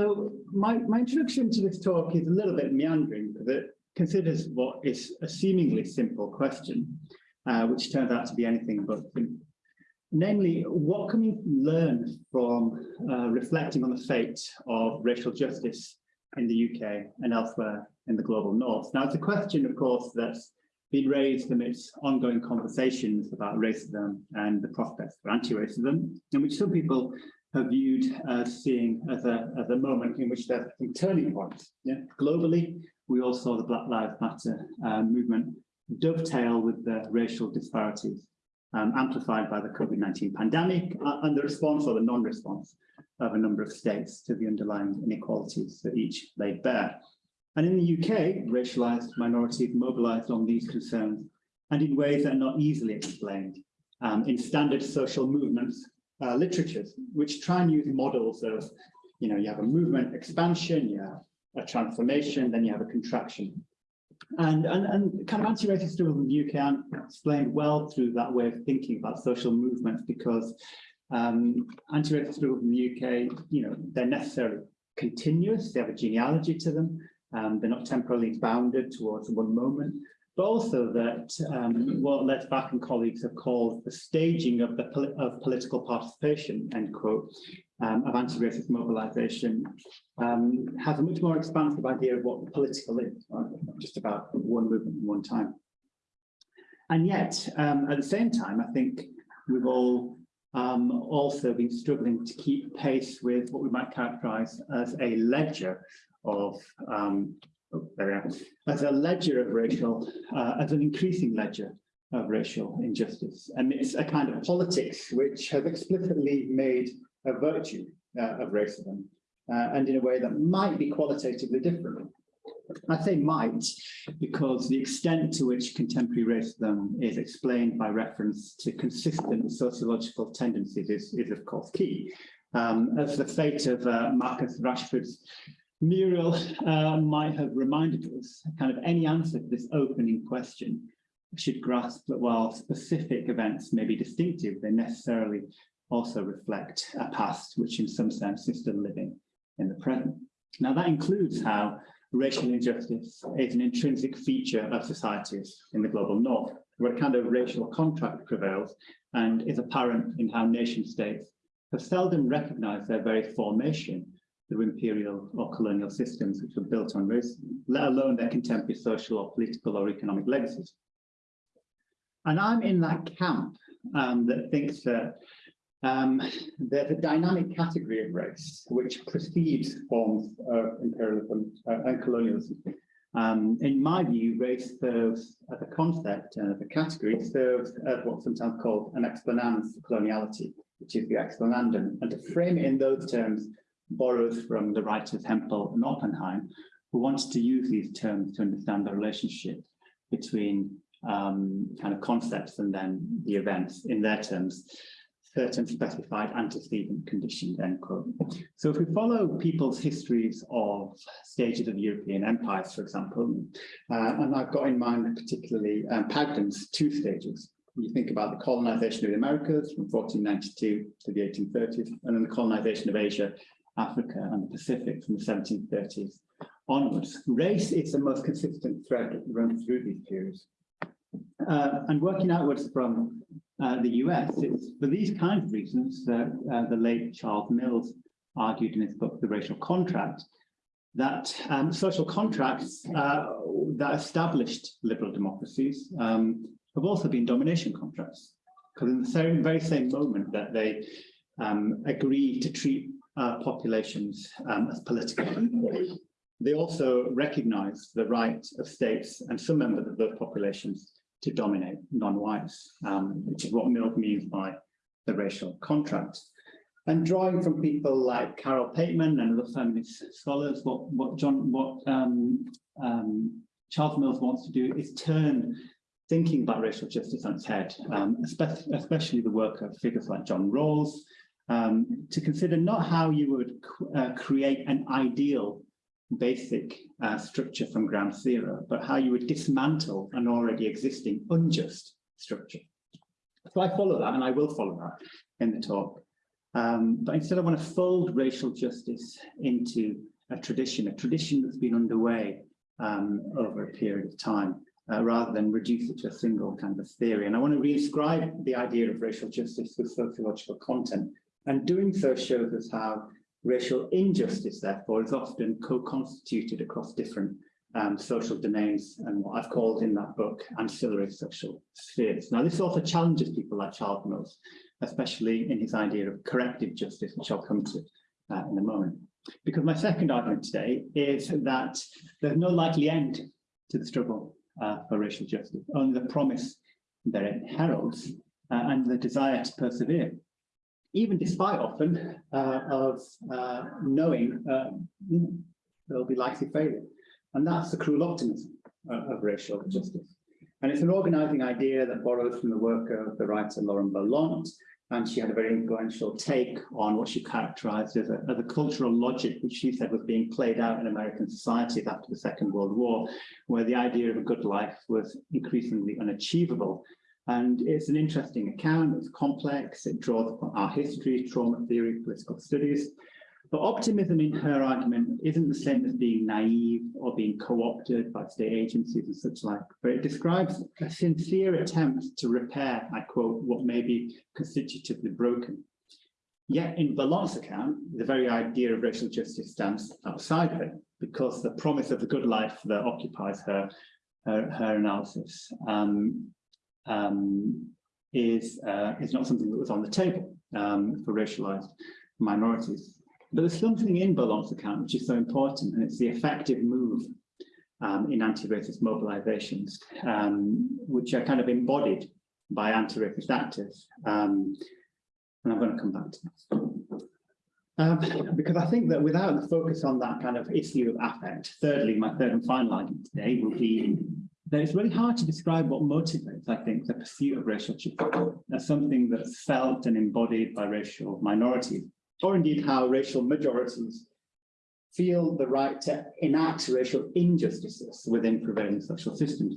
So my, my introduction to this talk is a little bit meandering because it considers what is a seemingly simple question, uh, which turns out to be anything but simple. Namely, what can we learn from uh, reflecting on the fate of racial justice in the UK and elsewhere in the global north? Now, it's a question, of course, that's been raised amidst ongoing conversations about racism and the prospects for anti-racism, in which some people have viewed as seeing as a, as a moment in which there's some turning points. Yeah? Globally, we all saw the Black Lives Matter uh, movement dovetail with the racial disparities um, amplified by the COVID-19 pandemic uh, and the response or the non-response of a number of states to the underlying inequalities that each laid bare. And in the UK, racialized minorities mobilized on these concerns and in ways that are not easily explained um, in standard social movements uh, literatures, which try and use models of, you know, you have a movement expansion, you have a transformation, then you have a contraction. And, and, and kind of anti-racist struggle in the UK are explained well through that way of thinking about social movements because um, anti-racist struggles in the UK, you know, they're necessarily continuous, they have a genealogy to them, um, they're not temporally bounded towards one moment, but also that um, what Bach and colleagues have called the staging of the poli of political participation, end quote, um, of anti-racist mobilization um, has a much more expansive idea of what political is, right? just about one movement at one time. And yet, um, at the same time, I think we've all um, also been struggling to keep pace with what we might characterize as a ledger of um, oh, there we are, as a ledger of racial, uh, as an increasing ledger of racial injustice. And it's a kind of politics which has explicitly made a virtue uh, of racism uh, and in a way that might be qualitatively different. I say might because the extent to which contemporary racism is explained by reference to consistent sociological tendencies is, is of course key. Um, as the fate of uh, Marcus Rashford's mural uh, might have reminded us, kind of any answer to this opening question should grasp that while specific events may be distinctive, they necessarily also reflect a past which in some sense is still living in the present. Now that includes how racial injustice is an intrinsic feature of societies in the global north, where a kind of racial contract prevails and is apparent in how nation states have seldom recognized their very formation through imperial or colonial systems which were built on race, let alone their contemporary social or political or economic legacies. And I'm in that camp um, that thinks that um, there's a dynamic category of race which precedes forms of imperialism uh, and colonialism. Um, in my view, race serves as a concept and as a category serves as what's sometimes called an explanans coloniality, which is the explanandum. And to frame it in those terms borrows from the writers Hempel and Oppenheim, who wanted to use these terms to understand the relationship between um, kind of concepts and then the events in their terms certain specified antecedent conditions, end quote. So if we follow people's histories of stages of European empires, for example, uh, and I've got in mind particularly um, Pagden's two stages. You think about the colonization of the Americas from 1492 to the 1830s, and then the colonization of Asia, Africa, and the Pacific from the 1730s onwards. Race is the most consistent thread that runs through these periods. Uh, and working outwards from uh, the US, it's for these kinds of reasons that uh, the late Charles Mills argued in his book, The Racial Contract, that um, social contracts uh, that established liberal democracies um, have also been domination contracts. Because in the same, very same moment that they um, agreed to treat uh, populations um, as political they also recognize the right of states and some members of those populations to dominate non-whites, um, which is what Mill means by the racial contract. And drawing from people like Carole Pateman and other feminist scholars, what, what John, what um, um, Charles Mills wants to do is turn thinking about racial justice on its head, um, especially, especially, the work of figures like John Rawls, um, to consider not how you would uh, create an ideal basic uh, structure from ground zero, but how you would dismantle an already existing unjust structure. So I follow that and I will follow that in the talk. Um, but instead I want to fold racial justice into a tradition, a tradition that's been underway um, over a period of time, uh, rather than reduce it to a single kind of theory. And I want to reinscribe the idea of racial justice with sociological content. And doing so shows us how racial injustice, therefore, is often co-constituted across different um, social domains and what I've called in that book ancillary social spheres. Now, this also challenges people like Charles Mills, especially in his idea of corrective justice, which I'll come to uh, in a moment. Because my second argument today is that there's no likely end to the struggle uh, for racial justice, only the promise that it heralds uh, and the desire to persevere, even despite often uh, of uh, knowing um, there'll be likely failure. And that's the cruel optimism uh, of racial justice. And it's an organizing idea that borrows from the work of the writer Lauren Berlant, and she had a very influential take on what she characterized as a, as a, cultural logic, which she said was being played out in American society after the Second World War, where the idea of a good life was increasingly unachievable. And it's an interesting account, it's complex, it draws upon our history, trauma theory, political studies, but optimism in her argument isn't the same as being naive or being co-opted by state agencies and such like, but it describes a sincere attempt to repair, I quote, what may be constitutively broken. Yet in Berlant's account, the very idea of racial justice stands outside of it because the promise of the good life that occupies her, her, her analysis um, um, is, uh, is not something that was on the table um, for racialized minorities. But there's something in Berlant's account which is so important, and it's the effective move um, in anti-racist mobilizations, um, which are kind of embodied by anti-racist actors. Um, and I'm going to come back to that. Um, because I think that without the focus on that kind of issue of affect, thirdly, my third and final argument today will be that it's really hard to describe what motivates, I think, the pursuit of racial justice as something that's felt and embodied by racial minorities or indeed how racial majorities feel the right to enact racial injustices within prevailing social systems.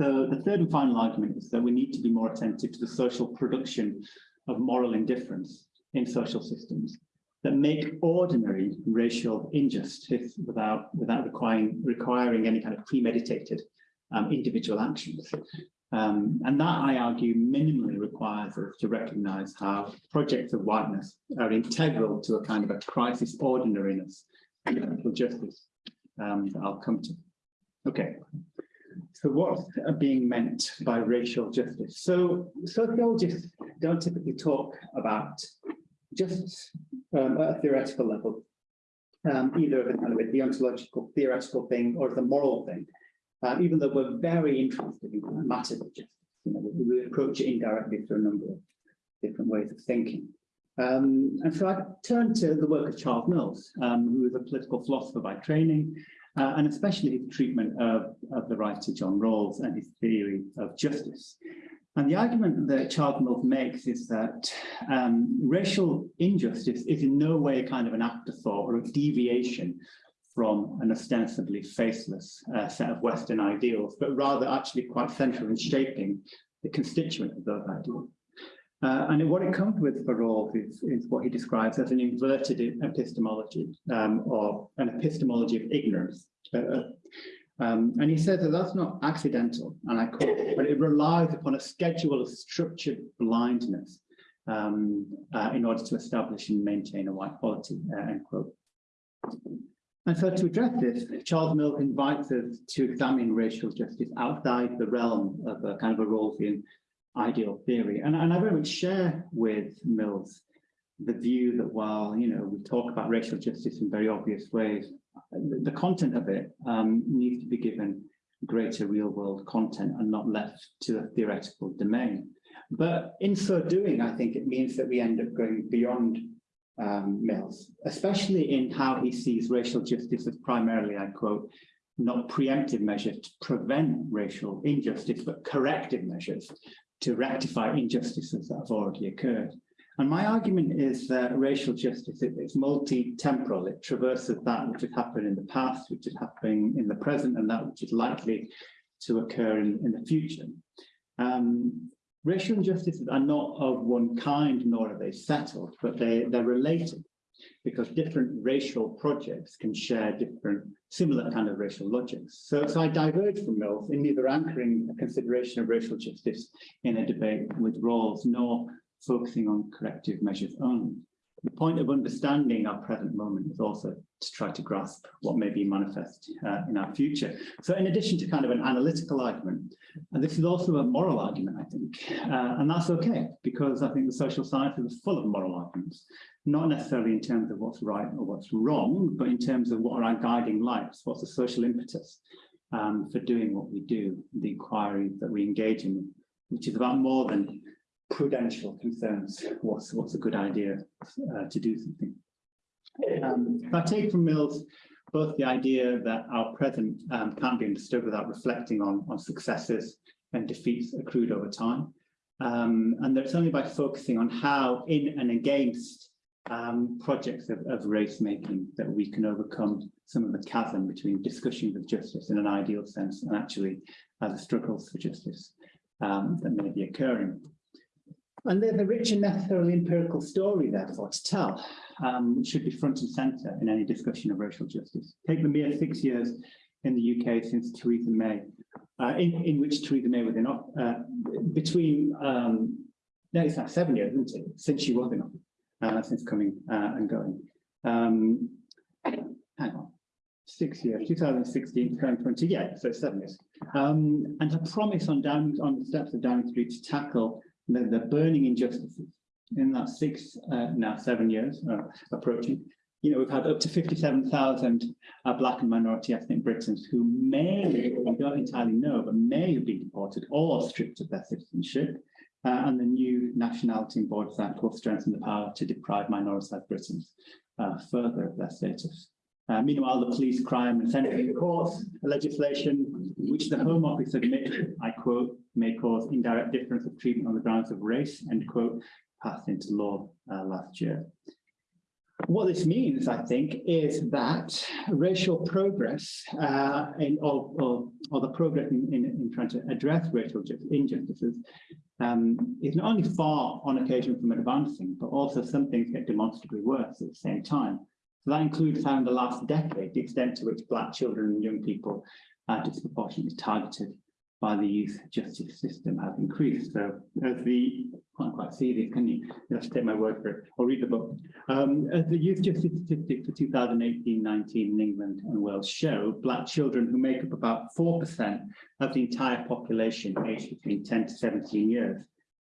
So the third and final argument is that we need to be more attentive to the social production of moral indifference in social systems that make ordinary racial injustice without, without requiring, requiring any kind of premeditated um, individual actions. Um, and that, I argue, minimally requires us to recognise how projects of whiteness are integral to a kind of a crisis ordinariness of justice um, that I'll come to. Okay, so what are being meant by racial justice? So sociologists don't typically talk about justice um, at a theoretical level, um, either as kind of a deontological theoretical thing or a moral thing uh, even though we're very interested in matters of justice. You know, we, approach it indirectly through a number of different ways of thinking. Um, and so I turned to the work of Charles Mills, um, who was a political philosopher by training, uh, and especially his treatment of, of the writer John Rawls and his theory of justice. And the argument that Charles Mills makes is that um, racial injustice is in no way a kind of an afterthought or a deviation from an ostensibly faceless uh, set of Western ideals, but rather actually quite central in shaping the constituent of those ideals. Uh, and what it comes with for Rawls is, is, what he describes as an inverted epistemology um, or an epistemology of ignorance. Uh, uh, um, and he says that that's not accidental, and I quote, but it relies upon a schedule of structured blindness um, uh, in order to establish and maintain a white polity, uh, end quote. And so to address this, Charles Mills invites us to examine racial justice outside the realm of a kind of a Rawlsian ideal theory. And, and I very much share with Mills the view that while, you know, we talk about racial justice in very obvious ways, the content of it um, needs to be given greater real world content and not left to a theoretical domain. But in so doing, I think it means that we end up going beyond um, Mills, especially in how he sees racial justice as primarily, I quote, not preemptive measures to prevent racial injustice, but corrective measures to rectify injustices that have already occurred. And my argument is that racial justice is multi-temporal. It traverses that which has happened in the past, which is happening in the present, and that which is likely to occur in, in the future. Um, racial injustices are not of one kind, nor are they settled, but they, they're related because different racial projects can share different similar kind of racial logics. So, so I diverge from Mills in neither anchoring a consideration of racial justice in a debate with Rawls, nor focusing on corrective measures only. The point of understanding our present moment is also to try to grasp what may be manifest uh, in our future. So in addition to kind of an analytical argument, and this is also a moral argument, I think, uh, and that's okay, because I think the social sciences are full of moral arguments, not necessarily in terms of what's right or what's wrong, but in terms of what are our guiding lights, what's the social impetus um, for doing what we do, the inquiry that we engage in, which is about more than prudential concerns. What's what's a good idea uh, to do something? Um, I take from Mills both the idea that our present um, can't be understood without reflecting on, on successes and defeats accrued over time. Um, and that it's only by focusing on how in and against um, projects of, of race making that we can overcome some of the chasm between discussions of justice in an ideal sense and actually uh, the struggles for justice um, that may be occurring. And there's a rich and necessarily empirical story, therefore, to tell, um, which should be front and centre in any discussion of racial justice. Take the mere six years in the UK since Theresa May, uh, in, in which Theresa May was in office, uh, between, um, no, it's not seven years, isn't it, since she was in office, uh, since coming uh, and going. Um, hang on, six years, 2016 2020, yeah, so seven years. Um, and her promise on, down, on the steps of Downing Street to tackle the, the burning injustices in that six, uh, now seven years uh, approaching, you know, we've had up to 57,000 uh, black and minority ethnic Britons who may, we don't entirely know, but may have been deported or stripped of their citizenship. Uh, and the new Nationality and Borders Act will strengthen the power to deprive minoritized Britons uh, further of their status. Uh, meanwhile, the police crime and sentencing courts legislation, which the Home Office admit, I quote, may cause indirect difference of treatment on the grounds of race, end quote, passed into law uh, last year. What this means, I think, is that racial progress uh, in, or, or, or, the progress in, in, in, trying to address racial injustices um, is not only far on occasion from advancing, but also some things get demonstrably worse at the same time. So that includes how in the last decade, the extent to which Black children and young people are disproportionately targeted by the youth justice system have increased. So as the, can't quite see this, can you? To take my word for it, or read the book. Um, as the youth justice statistics for 2018-19 in England and Wales show, black children who make up about 4% of the entire population aged between 10 to 17 years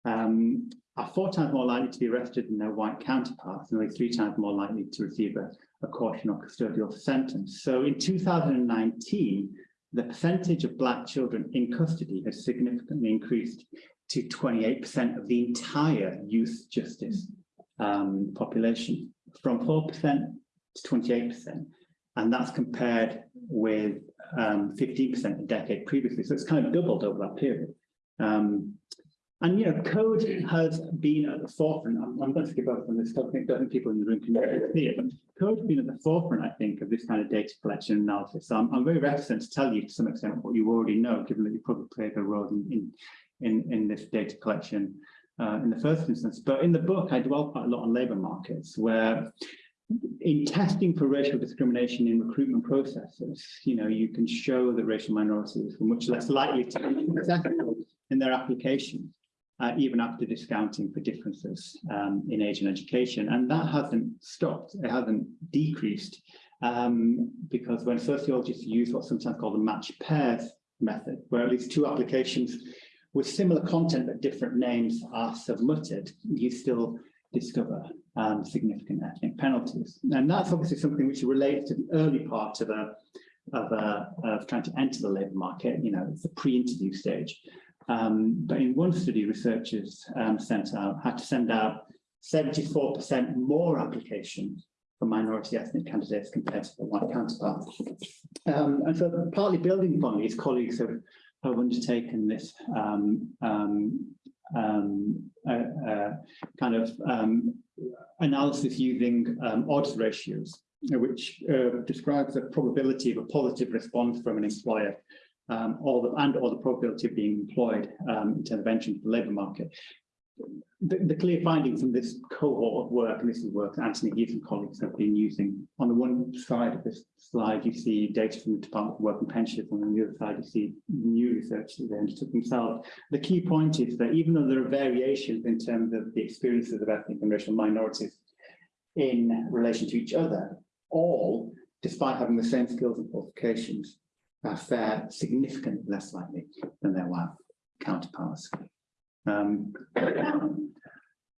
um, are four times more likely to be arrested than their white counterparts and only three times more likely to receive a, a caution or custodial sentence. So in 2019, the percentage of black children in custody has significantly increased to 28% of the entire youth justice um, population, from 4% to 28%. And that's compared with 15% um, a decade previously. So it's kind of doubled over that period. Um, and, you know, code has been at the forefront. I'm, I'm going to skip over from this topic, don't people in the room can see it, but code has been at the forefront, I think, of this kind of data collection analysis. So I'm, I'm very reticent to tell you to some extent what you already know, given that you probably played a role in, in, in, in this data collection uh, in the first instance. But in the book, I dwell quite a lot on labour markets, where in testing for racial discrimination in recruitment processes, you know, you can show that racial minorities were much less likely to be successful in their applications uh, even after discounting for differences um, in age and education. And that hasn't stopped, it hasn't decreased, um, because when sociologists use what's sometimes called the match pairs method, where at least two applications with similar content but different names are submitted, you still discover um, significant ethnic penalties. And that's obviously something which relates to the early part of a of, a, of trying to enter the labour market, you know, it's the pre-interview stage. Um, but in one study, researchers um, sent out had to send out 74% more applications for minority ethnic candidates compared to the white counterparts. Um, and so partly building upon these colleagues have, have undertaken this um, um, um, uh, uh, kind of analysis using odds ratios, which uh, describes the probability of a positive response from an employer um, the, and or the probability of being employed um, in terms of entering the labour market. The, the, clear finding from this cohort of work, and this is work that Anthony Heath and colleagues have been using, on the one side of this slide you see data from the Department of Work and Pensions, and on the other side you see new research that they undertook themselves. The key point is that even though there are variations in terms of the experiences of ethnic and racial minorities in relation to each other, all, despite having the same skills and qualifications, are fare significantly less likely than their white counterparts. Um,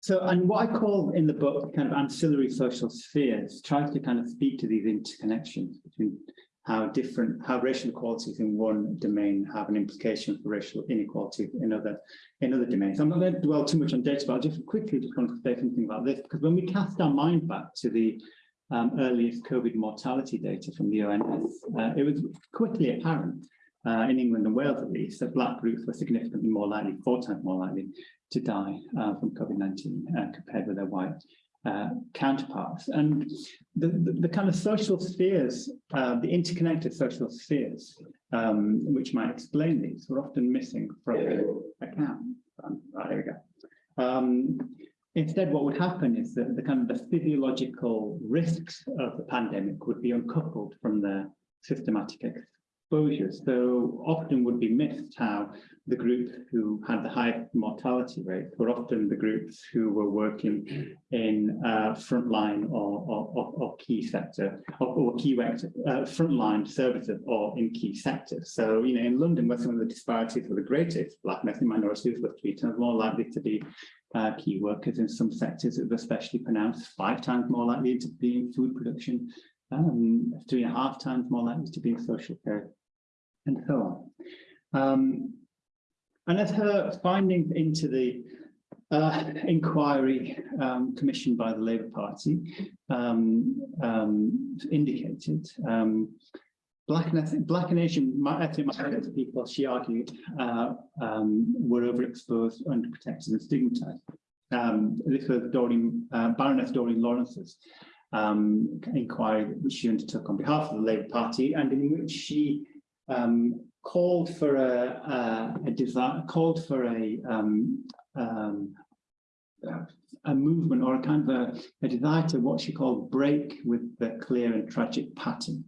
so, and what I call in the book kind of ancillary social spheres tries to kind of speak to these interconnections between how different, how racial equalities in one domain have an implication for racial inequality in other, in other domains. I'm not going to dwell too much on data, but I'll just quickly just want to say something about this, because when we cast our mind back to the um, earliest COVID mortality data from the ONS, uh, it was quickly apparent uh, in England and Wales at least, that black groups were significantly more likely, four times more likely to die uh, from COVID-19 uh, compared with their white uh, counterparts. And the, the, the, kind of social spheres, uh, the interconnected social spheres, um, which might explain these, were often missing from the account. Um, right, there we go. Um, instead, what would happen is that the kind of the physiological risks of the pandemic would be uncoupled from their systematic exposures. So often would be missed how the group who had the high mortality rate were often the groups who were working in uh, frontline or, or, or, key sector or, or key uh, frontline services or in key sectors. So, you know, in London, where some of the disparities were the greatest, black and ethnic minorities were three times more likely to be uh, key workers in some sectors that was especially pronounced, five times more likely to be in food production, um, three and a half times more likely to be in social care and so on. Um, and as her findings into the uh, inquiry um, commissioned by the Labour Party um, um, indicated, um, Black and, Black and Asian ethnic minority people, she argued, uh, um, were overexposed, underprotected and stigmatized. Um, this was Doreen, uh, Baroness Doreen Lawrence's um, inquiry, which she undertook on behalf of the Labour Party, and in which she um, called for a, a, a desire, called for a um, um, a movement or a kind of a, a, desire to what she called break with the clear and tragic pattern.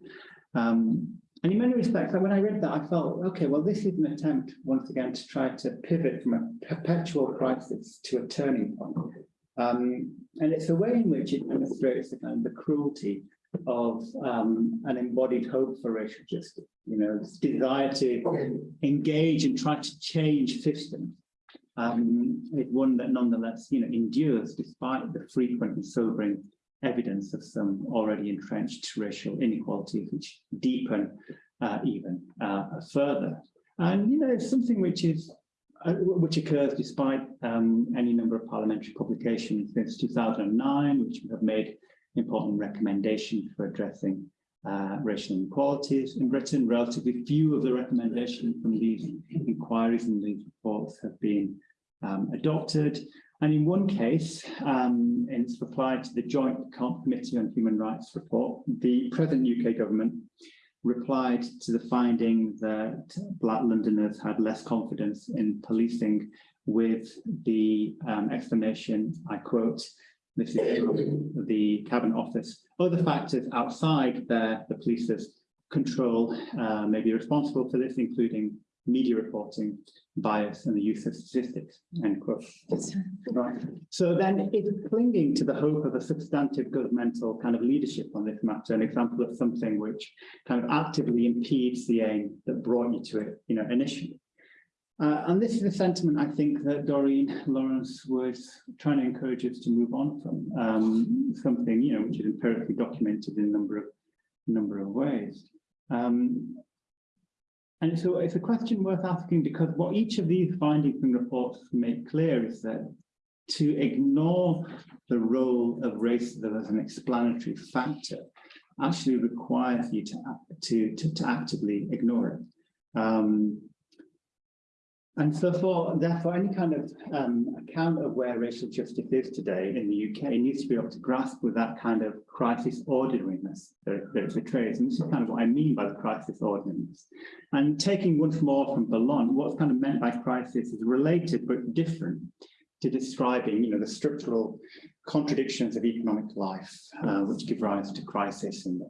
Um, and in many respects, when I read that, I felt, okay, well, this is an attempt once again to try to pivot from a perpetual crisis to a turning point. Um, and it's a way in which it demonstrates of the cruelty of um, an embodied hope for racial justice, you know, this desire to engage and try to change systems. Um, one that nonetheless, you know, endures despite the frequent and sobering evidence of some already entrenched racial inequalities, which deepen uh, even uh, further. And, you know, something which is uh, which occurs despite um, any number of parliamentary publications since 2009, which have made important recommendations for addressing uh, racial inequalities in Britain. Relatively few of the recommendations from these inquiries and these reports have been um, adopted. And in one case, um, it's replied to the Joint Committee on Human Rights report, the present UK government replied to the finding that Black Londoners had less confidence in policing with the um, explanation, I quote, this is the Cabinet Office. Other factors outside there, the police's control uh, may be responsible for this, including media reporting, bias, and the use of statistics, end quote. Right. So then it's clinging to the hope of a substantive governmental kind of leadership on this matter, an example of something which kind of actively impedes the aim that brought you to it, you know, initially. Uh, and this is a sentiment I think that Doreen Lawrence was trying to encourage us to move on from, um, something you know which is empirically documented in a number of number of ways. Um, and so it's a question worth asking because what each of these findings and reports make clear is that to ignore the role of racism as an explanatory factor actually requires you to, to, to, to actively ignore it. Um, And so for therefore any kind of um, account of where racial justice is today in the UK needs to be able to grasp with that kind of crisis ordinariness that, that it portrays. And this is kind of what I mean by the crisis ordinariness. And taking once more from Berlant, what's kind of meant by crisis is related but different to describing, you know, the structural contradictions of economic life, uh, which give rise to crisis and,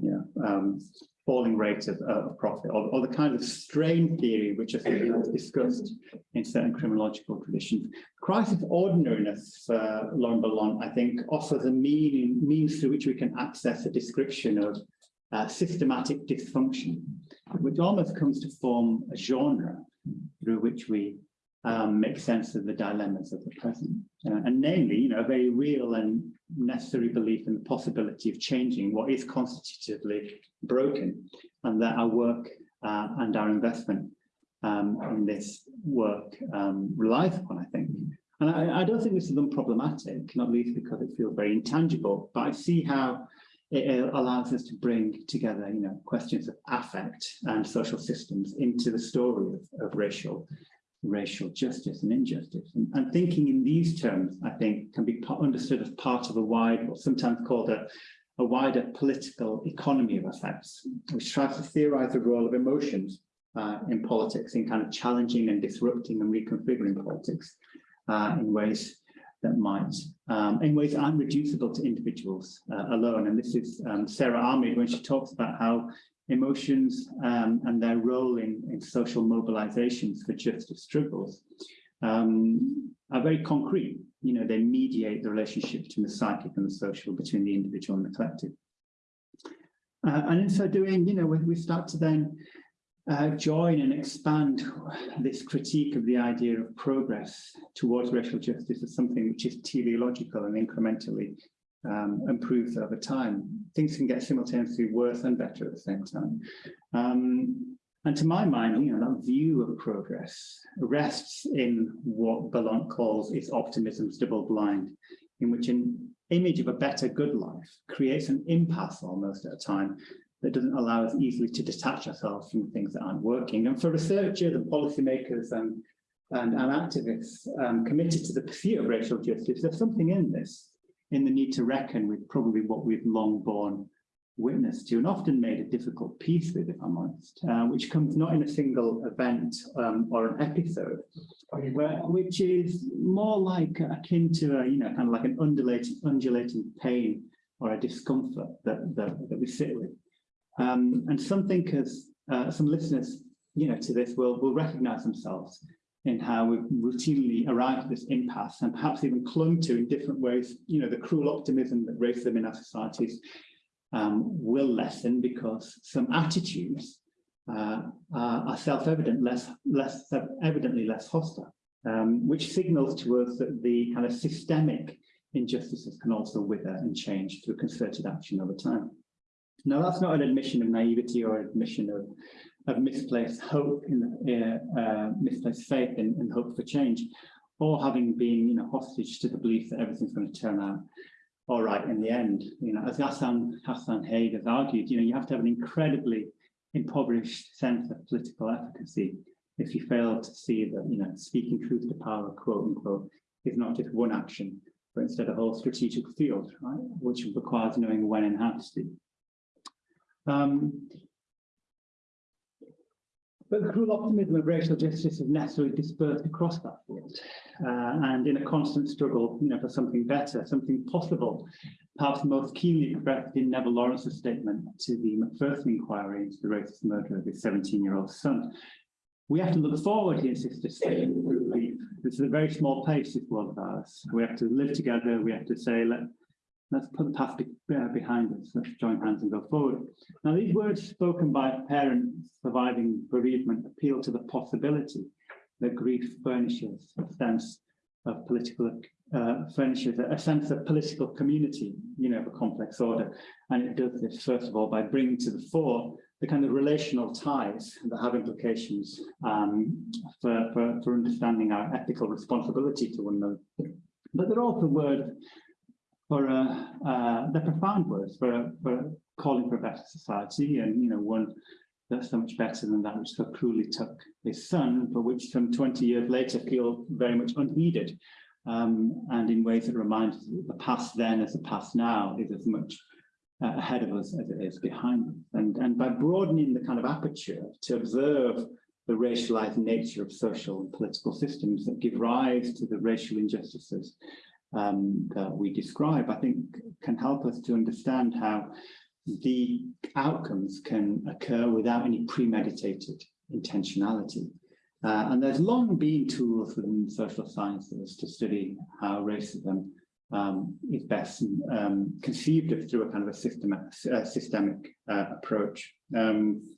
you know, um, falling rate of, uh, of profit, or, or, the kind of strain theory which think is discussed in certain criminological traditions. Crisis ordinariness for Lauren Berlant, I think, offers a meaning, means through which we can access a description of uh, systematic dysfunction, which almost comes to form a genre through which we um, make sense of the dilemmas of the present. Uh, and namely, you know, a very real and necessary belief in the possibility of changing what is constitutively broken and that our work uh, and our investment um, in this work um, relies upon, I think. And I, I, don't think this is unproblematic, not least because it feels very intangible, but I see how it allows us to bring together, you know, questions of affect and social systems into the story of, of racial racial justice and injustice. And, and, thinking in these terms, I think, can be understood as part of a wide, or sometimes called a, a wider political economy of effects, which tries to theorize the role of emotions uh, in politics, in kind of challenging and disrupting and reconfiguring politics uh, in ways that might, um, in ways that aren't reducible to individuals uh, alone. And this is um, Sara Ahmed when she talks about how emotions um, and their role in, in social mobilizations for justice struggles um, are very concrete. You know, they mediate the relationship between the psychic and the social, between the individual and the collective. Uh, and in so doing, you know, we, we start to then uh, join and expand this critique of the idea of progress towards racial justice as something which is teleological and incrementally um, improves over time. Things can get simultaneously worse and better at the same time. Um, and to my mind, you know, that view of progress rests in what Berlant calls its optimism's double blind, in which an image of a better good life creates an impasse almost at a time that doesn't allow us easily to detach ourselves from things that aren't working. And for researchers and policymakers and, and, and activists um, committed to the pursuit of racial justice, there's something in this in the need to reckon with probably what we've long borne witness to and often made a difficult peace with, if I'm honest, uh, which comes not in a single event um, or an episode, where, which is more like akin to a, you know, kind of like an undulating, undulating pain or a discomfort that, that, that we sit with. Um, and some thinkers, uh, some listeners, you know, to this will, will recognize themselves in how we've routinely arrived at this impasse and perhaps even clung to in different ways, you know, the cruel optimism that racism in our societies um, will lessen because some attitudes uh, are, self-evident, less, less evidently less hostile, um, which signals to us that the kind of systemic injustices can also wither and change through concerted action over time. Now, that's not an admission of naivety or admission of of misplaced hope in uh, uh, misplaced faith and, in, hope for change, or having been you know hostage to the belief that everything's going to turn out all right in the end. You know, as Ghassan Ghassan Hage has argued, you know, you have to have an incredibly impoverished sense of political efficacy if you fail to see that you know speaking truth to power, quote unquote, is not just one action, but instead a whole strategic field, right, which requires knowing when and how to speak. Um, but the cruel optimism of racial justice is necessarily dispersed across that field uh, and in a constant struggle you know, for something better, something possible, perhaps most keenly expressed in Neville Lawrence's statement to the Macpherson inquiry into the racist murder of his 17-year-old son. We have to look forward, he insisted, this is a very small pace, this world of ours. We have to live together, we have to say, let, Let's put the past be, uh, behind us. Let's join hands and go forward. Now, these words spoken by parents surviving bereavement appeal to the possibility that grief furnishes a sense of political, uh, furnishes a sense of political community, you know, of a complex order. And it does this, first of all, by bringing to the fore the kind of relational ties that have implications um, for, for, for understanding our ethical responsibility to one another. But there are also words for uh, uh, the profound words for, for calling for a better society and you know one that's so much better than that which so cruelly took his son, but which some 20 years later feel very much unheeded. Um, and in ways that remind us that the past then as the past now is as much uh, ahead of us as it is behind us. And, and by broadening the kind of aperture to observe the racialized nature of social and political systems that give rise to the racial injustices um, that we describe, I think can help us to understand how the outcomes can occur without any premeditated intentionality. Uh, and there's long been tools within social sciences to study how racism um, is best um, conceived of through a kind of a systemic, uh, systemic uh, approach. Um,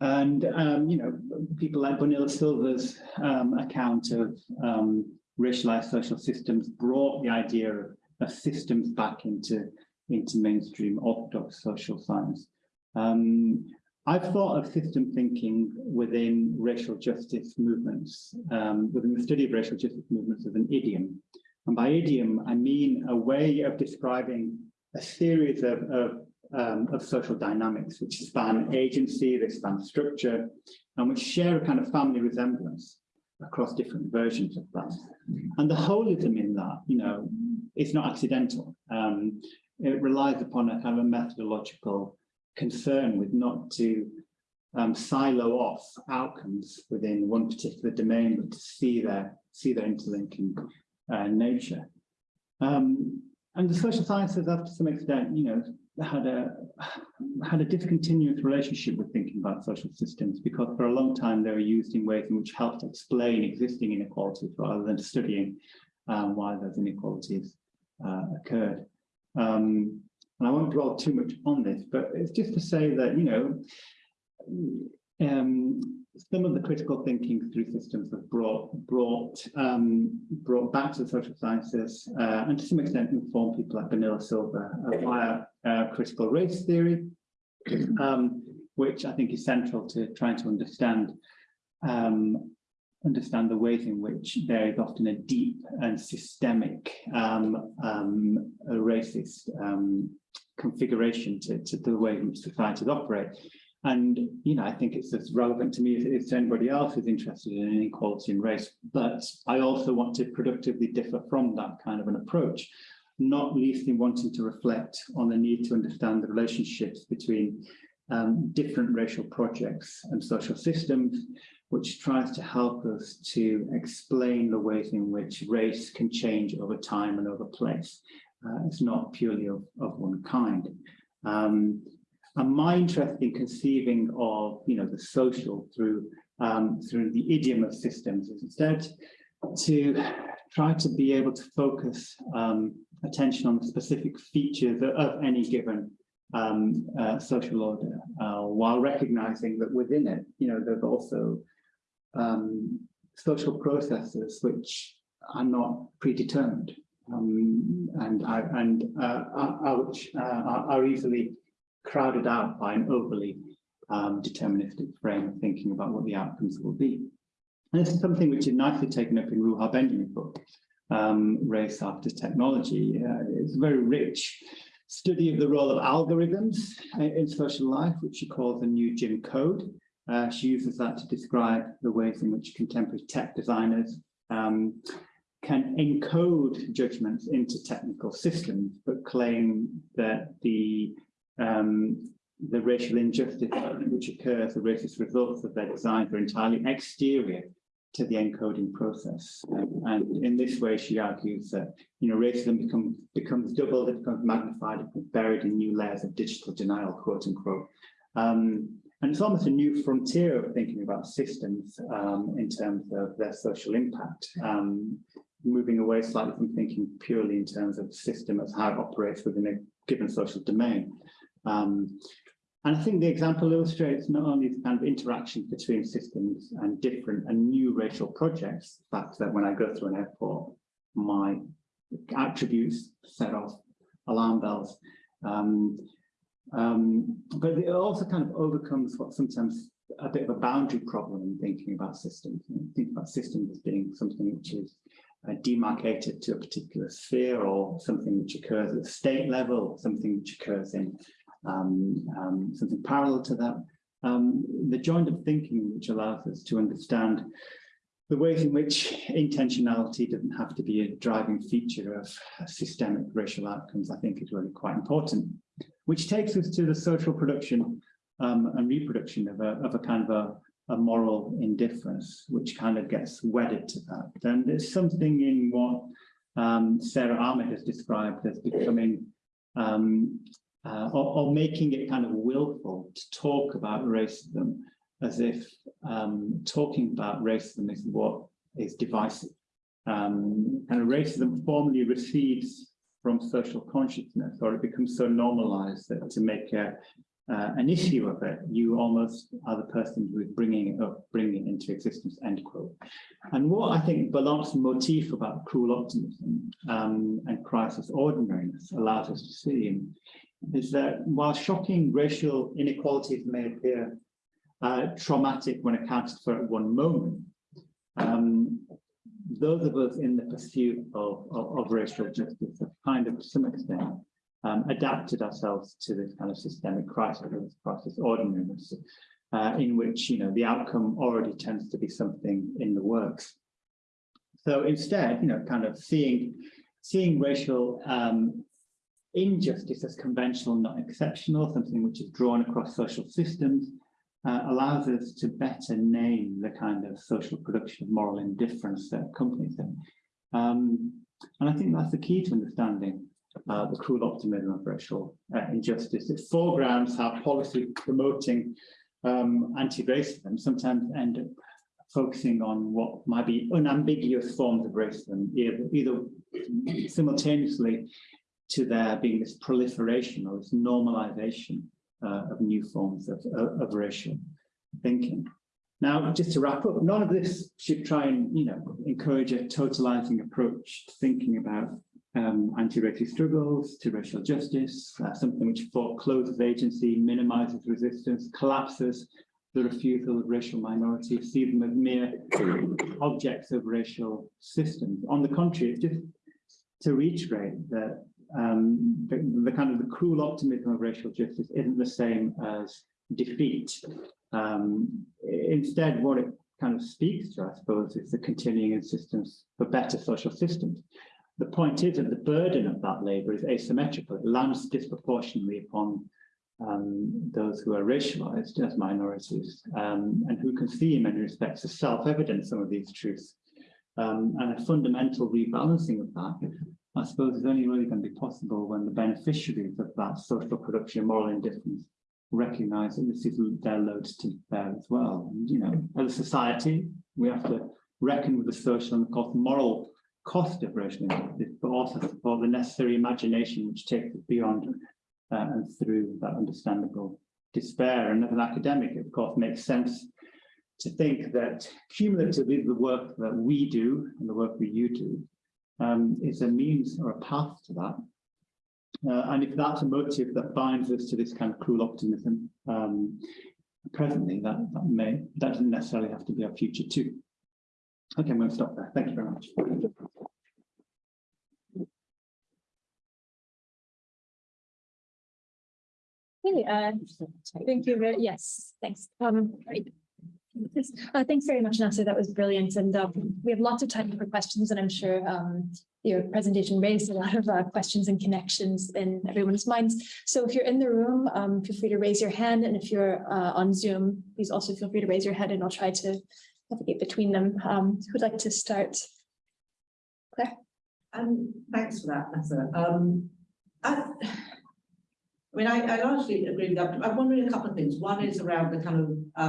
and, um, you know, people like Bonilla-Silva's um, account of um, racialized social systems brought the idea of, of, systems back into, into mainstream orthodox social science. Um, I've thought of system thinking within racial justice movements, um, within the study of racial justice movements as an idiom. And by idiom, I mean a way of describing a series of, of, um, of social dynamics which span agency, they span structure, and which share a kind of family resemblance across different versions of that. And the holism in that, you know, it's not accidental. Um, it relies upon a kind of a methodological concern with not to um, silo off outcomes within one particular domain, but to see their see their interlinking uh, nature. Um, and the social sciences, up to some extent, you know, had a had a discontinuous relationship with thinking about social systems because for a long time they were used in ways in which helped explain existing inequalities rather than studying um, why those inequalities uh, occurred. Um, and I won't dwell too much on this, but it's just to say that, you know, um, some of the critical thinking through systems have brought brought um, brought back to the social sciences uh, and to some extent informed people like Bonilla-Silva uh, via uh, critical race theory, um, which I think is central to trying to understand um, understand the ways in which there is often a deep and systemic um, um, racist um, configuration to, to the way in which societies operate. And, you know, I think it's as relevant to me as it is to anybody else who's interested in inequality in race. But I also want to productively differ from that kind of an approach, not least in wanting to reflect on the need to understand the relationships between um, different racial projects and social systems, which tries to help us to explain the ways in which race can change over time and over place. Uh, it's not purely of, of one kind. Um, and my interest in conceiving of, you know, the social through um, through the idiom of systems is instead to try to be able to focus um, attention on the specific features of, any given um, uh, social order, uh, while recognizing that within it, you know, there's also um, social processes which are not predetermined um, and and uh, are, which, uh, are, are easily crowded out by an overly um, deterministic frame of thinking about what the outcomes will be. And this is something which is nicely taken up in Ruha Benjamin's book, um, Race After Technology. Uh, it's a very rich study of the role of algorithms in social life, which she calls the new Jim Code. Uh, she uses that to describe the ways in which contemporary tech designers um, can encode judgments into technical systems, but claim that the um, the racial injustice which occurs, the racist results of their designs are entirely exterior to the encoding process. And in this way, she argues that you know racism become, becomes doubled, it becomes magnified, becomes buried in new layers of digital denial, quote unquote. Um, and it's almost a new frontier of thinking about systems um, in terms of their social impact, um, moving away slightly from thinking purely in terms of the system as how it operates within a given social domain. Um, and I think the example illustrates not only the kind of interaction between systems and different and new racial projects, the fact that when I go through an airport, my attributes set off alarm bells. Um, um, but it also kind of overcomes what sometimes a bit of a boundary problem in thinking about systems. You think about systems as being something which is uh, demarcated to a particular sphere or something which occurs at the state level, something which occurs in um, um, something parallel to that. um, the joined up thinking which allows us to understand the ways in which intentionality doesn't have to be a driving feature of systemic racial outcomes, I think is really quite important, which takes us to the social production um, and reproduction of a, of a kind of a, a moral indifference, which kind of gets wedded to that. And there's something in what um, Sara Ahmed has described as becoming um, uh, or, or, making it kind of willful to talk about racism as if um, talking about racism is what is divisive. Um, and racism formally recedes from social consciousness, or it becomes so normalized that to make a, uh, an issue of it, you almost are the person who is bringing it up, bringing it into existence, end quote. And what I think Belloc's motif about cruel optimism um, and crisis ordinariness allows us to see is that while shocking racial inequalities may appear uh, traumatic when accounted for at one moment, um, those of us in the pursuit of, of, of racial justice have kind of, to some extent, um, adapted ourselves to this kind of systemic crisis, this crisis ordinariness, uh, in which you know the outcome already tends to be something in the works. So instead, you know, kind of seeing seeing racial um, injustice as conventional, not exceptional, something which is drawn across social systems, uh, allows us to better name the kind of social production of moral indifference that accompanies it. Um, and I think that's the key to understanding uh, the cruel optimism of racial uh, injustice. It foregrounds how policy promoting um, anti-racism sometimes end up focusing on what might be unambiguous forms of racism, either, either simultaneously to there being this proliferation or this normalization uh, of new forms of, of, racial thinking. Now, just to wrap up, none of this should try and, you know, encourage a totalizing approach to thinking about um, anti-racist struggles to racial justice, uh, something which forecloses agency, minimizes resistance, collapses the refusal of racial minorities, sees them as mere objects of racial systems. On the contrary, it's just to reiterate that um, the, the, kind of the cruel optimism of racial justice isn't the same as defeat. Um, instead, what it kind of speaks to, I suppose, is the continuing insistence for better social systems. The point is that the burden of that labour is asymmetrical. It lands disproportionately upon um, those who are racialized as minorities um, and who can see in many respects as self-evident some of these truths. Um, and a fundamental rebalancing of that I suppose is only really going to be possible when the beneficiaries of that social production moral indifference recognize that this is their load to bear as well. And, you know, as a society, we have to reckon with the social and of course moral cost of racial but also support the necessary imagination which takes us beyond uh, and through that understandable despair. And as an academic, it of course makes sense to think that cumulatively the work that we do and the work that you do um, is a means or a path to that. Uh, and if that's a motive that binds us to this kind of cruel optimism um, presently, that, that may that doesn't necessarily have to be our future too. Okay, I'm going to stop there. Thank you very much. Hey, uh, thank you. Very, yes, thanks. Um, uh, thanks very much, Nasar. That was brilliant. And um, we have lots of time for questions, and I'm sure um, your presentation raised a lot of uh, questions and connections in everyone's minds. So if you're in the room, um, feel free to raise your hand. And if you're uh, on Zoom, please also feel free to raise your hand and I'll try to navigate between them. Um, who'd like to start? Claire? Um, thanks for that, Nasar. I, I mean, I, I largely agree with that. I'm wondering a couple of things. One is around the kind of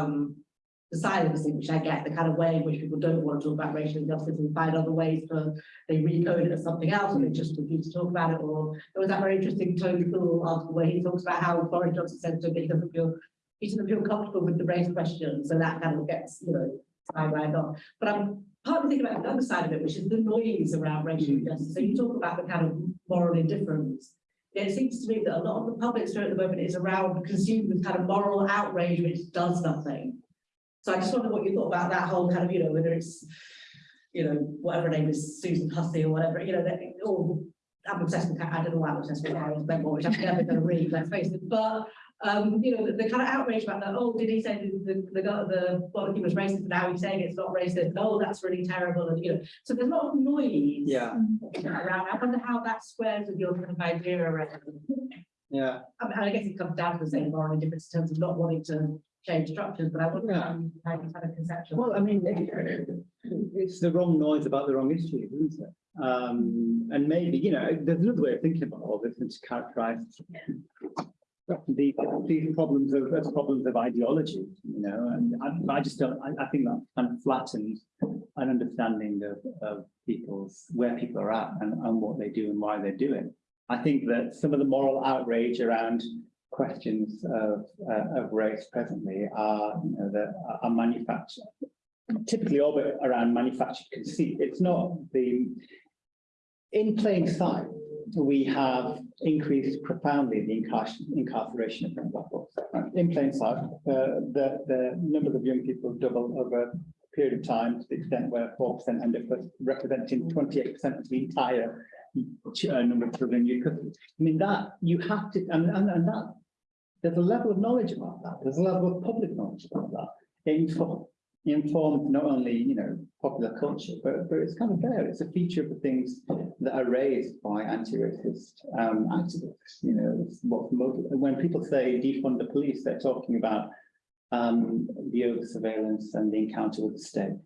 the silencing, which I get, the kind of way in which people don't want to talk about racial injustice and find other ways for they recode it as something else, and they just refuse to talk about it. Or there was that very interesting Tony Poole article where he talks about how Boris Johnson said to him he doesn't feel he doesn't feel comfortable with the race question, so that kind of gets you know sidelined on. But I'm partly thinking about the other side of it, which is the noise around racial mm-hmm. injustice. So you talk about the kind of moral indifference. It seems to me that a lot of the public story at the moment is around consumed with kind of moral outrage which does nothing. So I just wonder what you thought about that whole kind of, you know, whether it's, you know, whatever her name is, Susan Hussey or whatever, you know, that, or I'm obsessed with, I don't know why I'm obsessed with Harriet Benmore, which I'm never going to read, let's face it, but Um, you know, the, the kind of outrage about that, oh, did he say the, the, the, the barbecue was racist, but now he's saying it's not racist, oh, that's really terrible, and you know, so there's a lot of noise. Yeah, Around, I wonder how that squares with your kind of idea around. yeah. I mean, I guess it comes down to the same moral indifference in terms of not wanting to change structures, but I wonder how you, how you kind of conceptualize. Well, I mean, it- it's the wrong noise about the wrong issue, isn't it? Um, and maybe, you know, there's another way of thinking about all this and to characterize these, these problems of, as problems of ideology, you know, and I, I just don't, I, I think that kind of flattens an understanding of, of people's, where people are at and, and what they do and why they do it. I think that some of the moral outrage around questions of, uh, of race presently are, you know, are manufactured, typically orbit around manufactured conceit. It's not the, in plain sight, we have increased profoundly the incar- incarceration of young black. In plain sight, uh, the, the numbers of young people double over a period of time to the extent where four percent end up representing twenty-eight percent of the entire uh, number of children you could. I mean, that you have to, and, and, and that, there's a level of knowledge about that. There's a level of public knowledge about that. It info- informs not only, you know, popular culture, but, but it's kind of there. It's a feature of the things that are raised by anti-racist um, activists. You know, what when people say defund the police, they're talking about um, the over surveillance and the encounter with the state,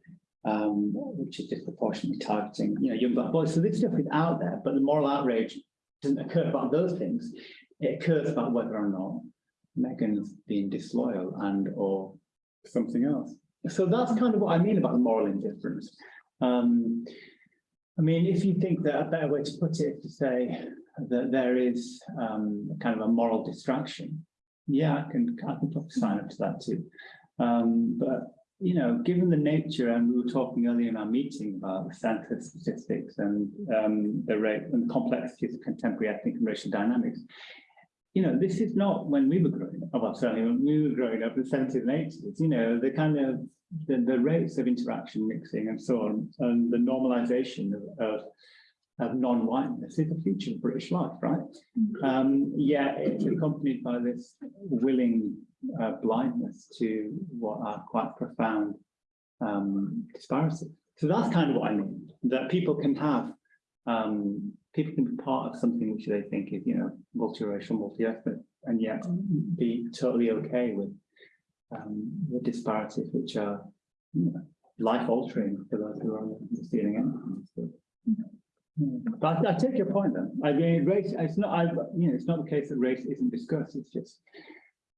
um, which is disproportionately targeting, you know, young black boys. So this stuff is out there, but the moral outrage doesn't occur about those things. It occurs about whether or not Meghan's being disloyal and or something else. So that's kind of what I mean about the moral indifference. Um, I mean, if you think that a better way to put it is to say that there is um, kind of a moral distraction, yeah, I can, I can sign up to that too. Um, but, you know, given the nature, and we were talking earlier in our meeting about the census statistics and um, the rate and complexities of contemporary ethnic and racial dynamics, you know, this is not when we were growing up, well, certainly when we were growing up in the 70s and 80s, you know, the kind of the, the rates of interaction mixing and so on, and the normalization of, of, of non-whiteness is a feature of British life, right? Um, yeah, it's accompanied by this willing uh, blindness to what are quite profound um, disparities. So that's kind of what I mean, that people can have um, people can be part of something which they think is, you know, multiracial, multi-ethnic, and yet be totally okay with um, the disparities which are you know, life-altering for those who are receiving end. So, yeah. But I, I take your point then. I mean, race, it's not, I, you know, it's not the case that race isn't discussed, it's just,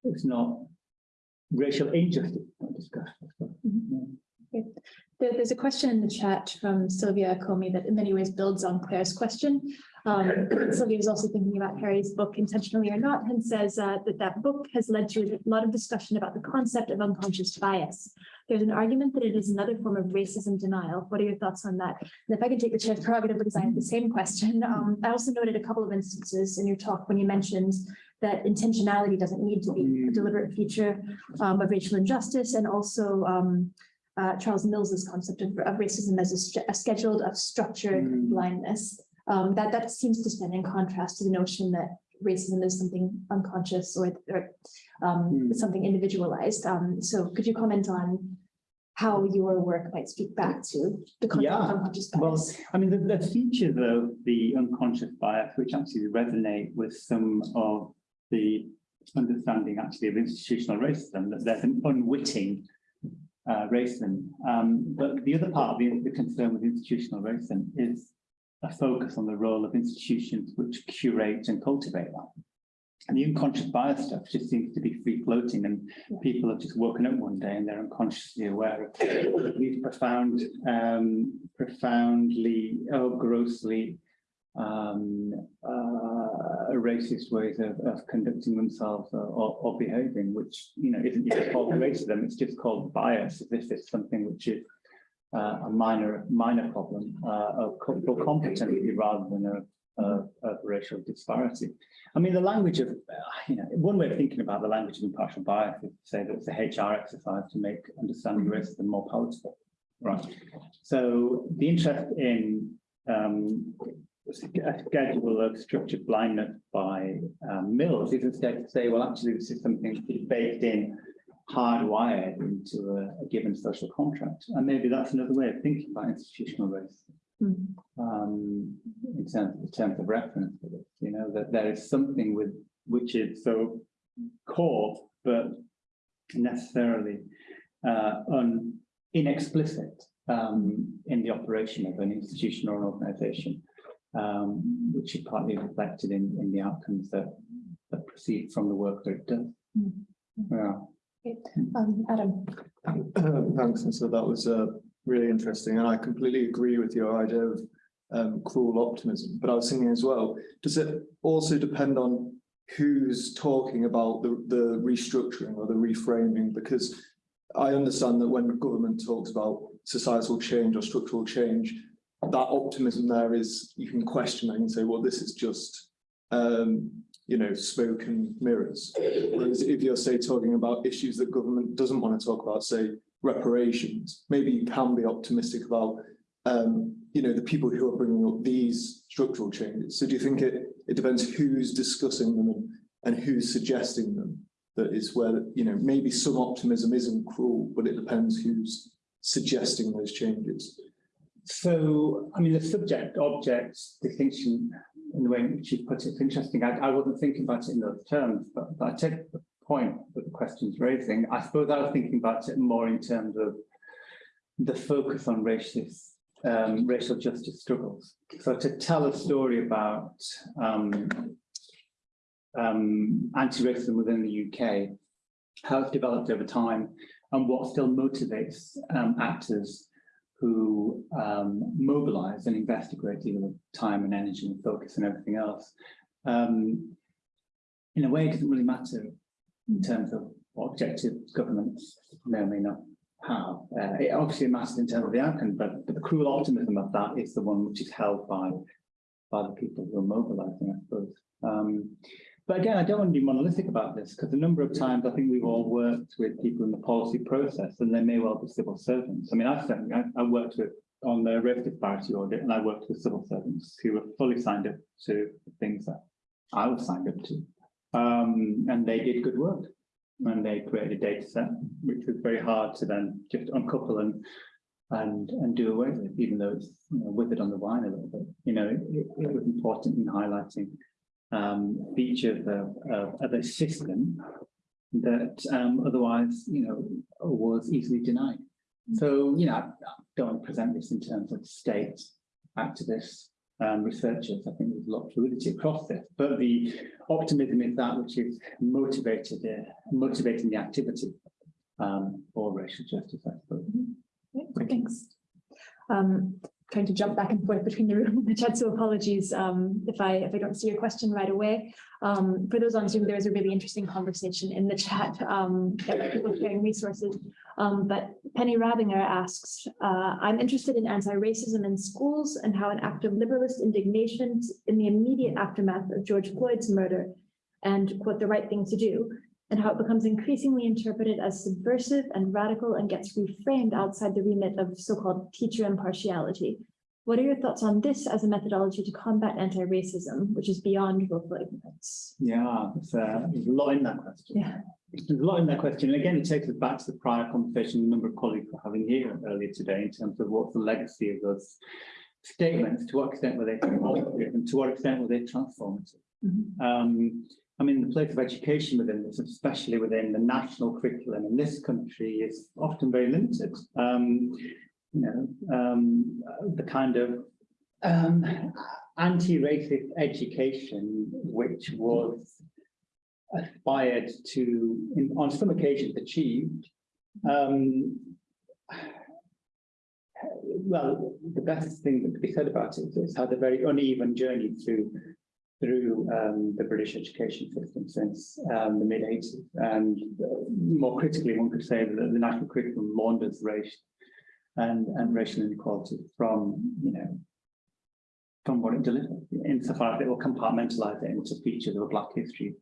it's not racial injustice not discussed. Yeah. There- there's a question in the chat from Sylvia Comey that in many ways builds on Claire's question. Um, Sylvia was also thinking about Harry's book intentionally or not and says uh, that that book has led to a lot of discussion about the concept of unconscious bias. There's an argument that it is another form of racism denial. What are your thoughts on that? And if I can take the chair's prerogative because I have the same question. Um, I also noted a couple of instances in your talk when you mentioned that intentionality doesn't need to be a deliberate feature um, of racial injustice and also um, uh, Charles Mills's concept of, of racism as a, a scheduled of structured Mm. blindness. Um, that, that seems to stand in contrast to the notion that racism is something unconscious or, or um, Mm. something individualized. Um, so could you comment on how your work might speak back to the concept of Yeah, unconscious well, bias? I mean, the, the features of the unconscious bias, which actually resonate with some of the understanding actually of institutional racism, that there's an unwitting uh, racism. Um, but the other part of the, the concern with institutional racism is a focus on the role of institutions which curate and cultivate that. And the unconscious bias stuff just seems to be free floating and people have just woken up one day and they're unconsciously aware of these profound, um, profoundly, oh, grossly um, uh, racist ways of, of conducting themselves or, or, or behaving, which, you know, isn't even called racism, it's just called bias, as if it's something which is uh, a minor, minor problem uh, of cultural competency rather than a, racial disparity. I mean, the language of, uh, you know, one way of thinking about the language of impartial bias is to say that it's a HR exercise to make understanding racism more palatable, right? So the interest in um, schedule of structured blindness by um, Mills is instead to say, well, actually, this is something baked in, hardwired into a, a given social contract. And maybe that's another way of thinking about institutional race. Mm. Um, in terms, in terms of reference you know, that there is something with, which is so core, but necessarily uh, un, inexplicit um, in the operation of an institution or an organization, um, which is partly reflected in, in the outcomes that, that proceed from the work that it does. Mm. Yeah. Um, Adam, Um, Thanks, and so that was uh really interesting, and I completely agree with your idea of um cruel optimism, but I was thinking as well, does it also depend on who's talking about the the restructuring or the reframing, because I understand that when government talks about societal change or structural change, that optimism there is, you can question it and say, well, this is just um, you know, smoke and mirrors. Whereas if you're say talking about issues that government doesn't want to talk about, say reparations, maybe you can be optimistic about, um, you know, the people who are bringing up these structural changes. So do you think it, it depends who's discussing them and, and who's suggesting them? That is where, you know, maybe some optimism isn't cruel, but it depends who's suggesting those changes. So, I mean, the subject object distinction in the way in which you put it, it's interesting. I, I wasn't thinking about it in those terms, but, but I take the point that the question's raising. I suppose I was thinking about it more in terms of the focus on racist, um, racial justice struggles. So to tell a story about um, um, anti-racism within the UK, how it's developed over time, and what still motivates um, actors who um, mobilize and invest a great deal of time and energy and focus and everything else. Um, in a way, it doesn't really matter in terms of what objectives governments may or may not have. Uh, it obviously matters in terms of the outcome, but, but the cruel optimism of that is the one which is held by, by the people who are mobilizing, I suppose. Um, but again, I don't want to be monolithic about this because a number of times I think we've all worked with people in the policy process and they may well be civil servants. I mean, I've certainly, I, I worked with on the race disparity audit and I worked with civil servants who were fully signed up to the things that I was signed up to. Um, and they did good work and they created a data set, which was very hard to then just uncouple and and and do away with, even though it's you know, withered on the vine a little bit. You know, it, it was important in highlighting um, features of, of, of a system that um, otherwise, you know, was easily denied. So, you know, I, don't present this in terms of state activists, um, researchers. I think there's a lot of fluidity across this, but the optimism is that which is motivated, uh, motivating the activity um, for racial justice, I suppose. Thanks. Um, trying to jump back and forth between the room and the chat, so apologies um, if I if I don't see your question right away. Um, for those on Zoom, there was a really interesting conversation in the chat um, that people sharing resources. Um, but Penny Rabinger asks, uh, I'm interested in anti-racism in schools and how an act of liberalist indignation in the immediate aftermath of George Floyd's murder and quote the right thing to do and how it becomes increasingly interpreted as subversive and radical and gets reframed outside the remit of so-called teacher impartiality. What are your thoughts on this as a methodology to combat anti-racism, which is beyond willful ignorance? Yeah, there's, uh, there's a lot in that question. Yeah. There's a lot in that question. And again, it takes us back to the prior conversation a number of colleagues were having here earlier today in terms of what's the legacy of those statements, to what extent were they and to what extent were they transformative. Mhm. Um, I mean, the place of education within this, especially within the national curriculum in this country, is often very limited. Um, you know, um, the kind of um, anti-racist education, which was aspired to, in, on some occasions, achieved. Um, well, the best thing that could be said about it is had a very uneven journey through through um, the British education system since um, the mid 80s. And uh, more critically, one could say that the national curriculum launders race and, and racial inequality from, you know, from what it delivers, insofar as it will compartmentalize it into features of a Black History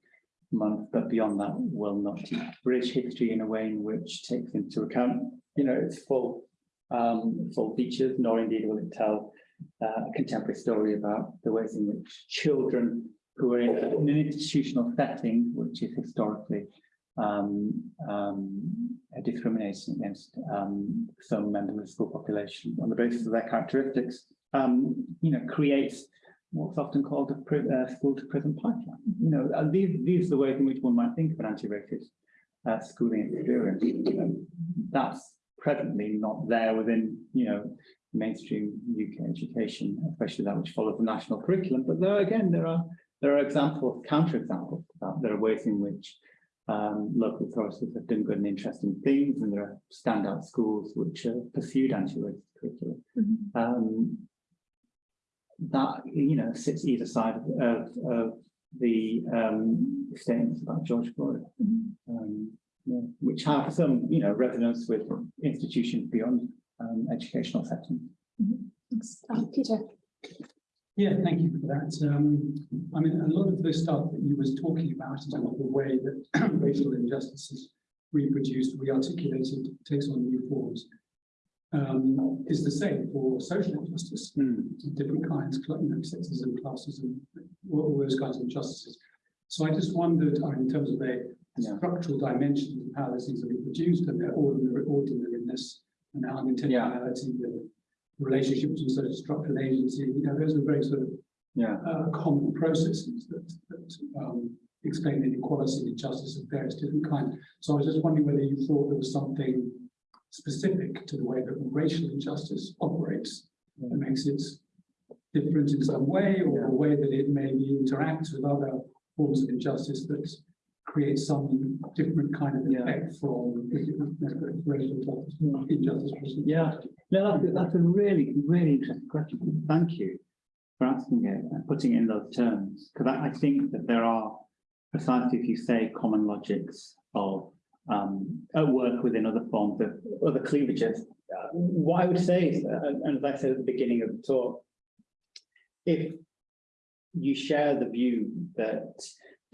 Month, but beyond that will not British history in a way in which takes into account, you know, its full, um, full features, nor indeed will it tell uh, a contemporary story about the ways in which children who are in an institutional setting, which is historically um, um, uh, discriminating against um, some members of the school population on the basis of their characteristics, um, you know, creates what's often called a uh, school to prison pipeline. You know, uh, these, these are the ways in which one might think of an anti-racist uh, schooling experience. You That's presently not there within, you know, mainstream UK education, especially that which follows the national curriculum. But there again, there are there are examples, counterexamples. of that. There are ways in which um, local authorities have done good and interesting things, and there are standout schools which have pursued anti-racist curriculum. Mhm. Um, that you know sits either side of, of, of the um, statements about George Floyd, Mhm. um, yeah, which have some you know resonance with institutions beyond um, educational settings. Thanks. Uh, Peter. Yeah, thank you for that. Um, I mean, a lot of the stuff that you was talking about in terms of the way that racial injustice is reproduced, rearticulated, takes on new forms, um, is the same for social injustice, Hmm. different kinds, cl- you know, sexism, classism, all all those kinds of injustices. So I just wondered, uh, in terms of a Yeah. structural dimension of how these things are reproduced and their ordinary, ordinariness and how intentionality, the relationship between sort of structure and agency, you know, those are very sort of Yeah, uh, common processes that, that um, explain inequality and injustice of various different kinds. So I was just wondering whether you thought there was something specific to the way that racial injustice operates that makes it different in some way, or a way that it maybe interacts with other forms of injustice that create some different kind of Yeah. effect from the different, you know, racial injustice. Yeah. no, that's, a- that's a really, really interesting question. Thank you for asking it and putting it in those terms, because I, I think that there are precisely, if you say, common logics of um, at work within other forms of other cleavages. Uh, what I would say is, uh, and as I said at the beginning of the talk, if you share the view that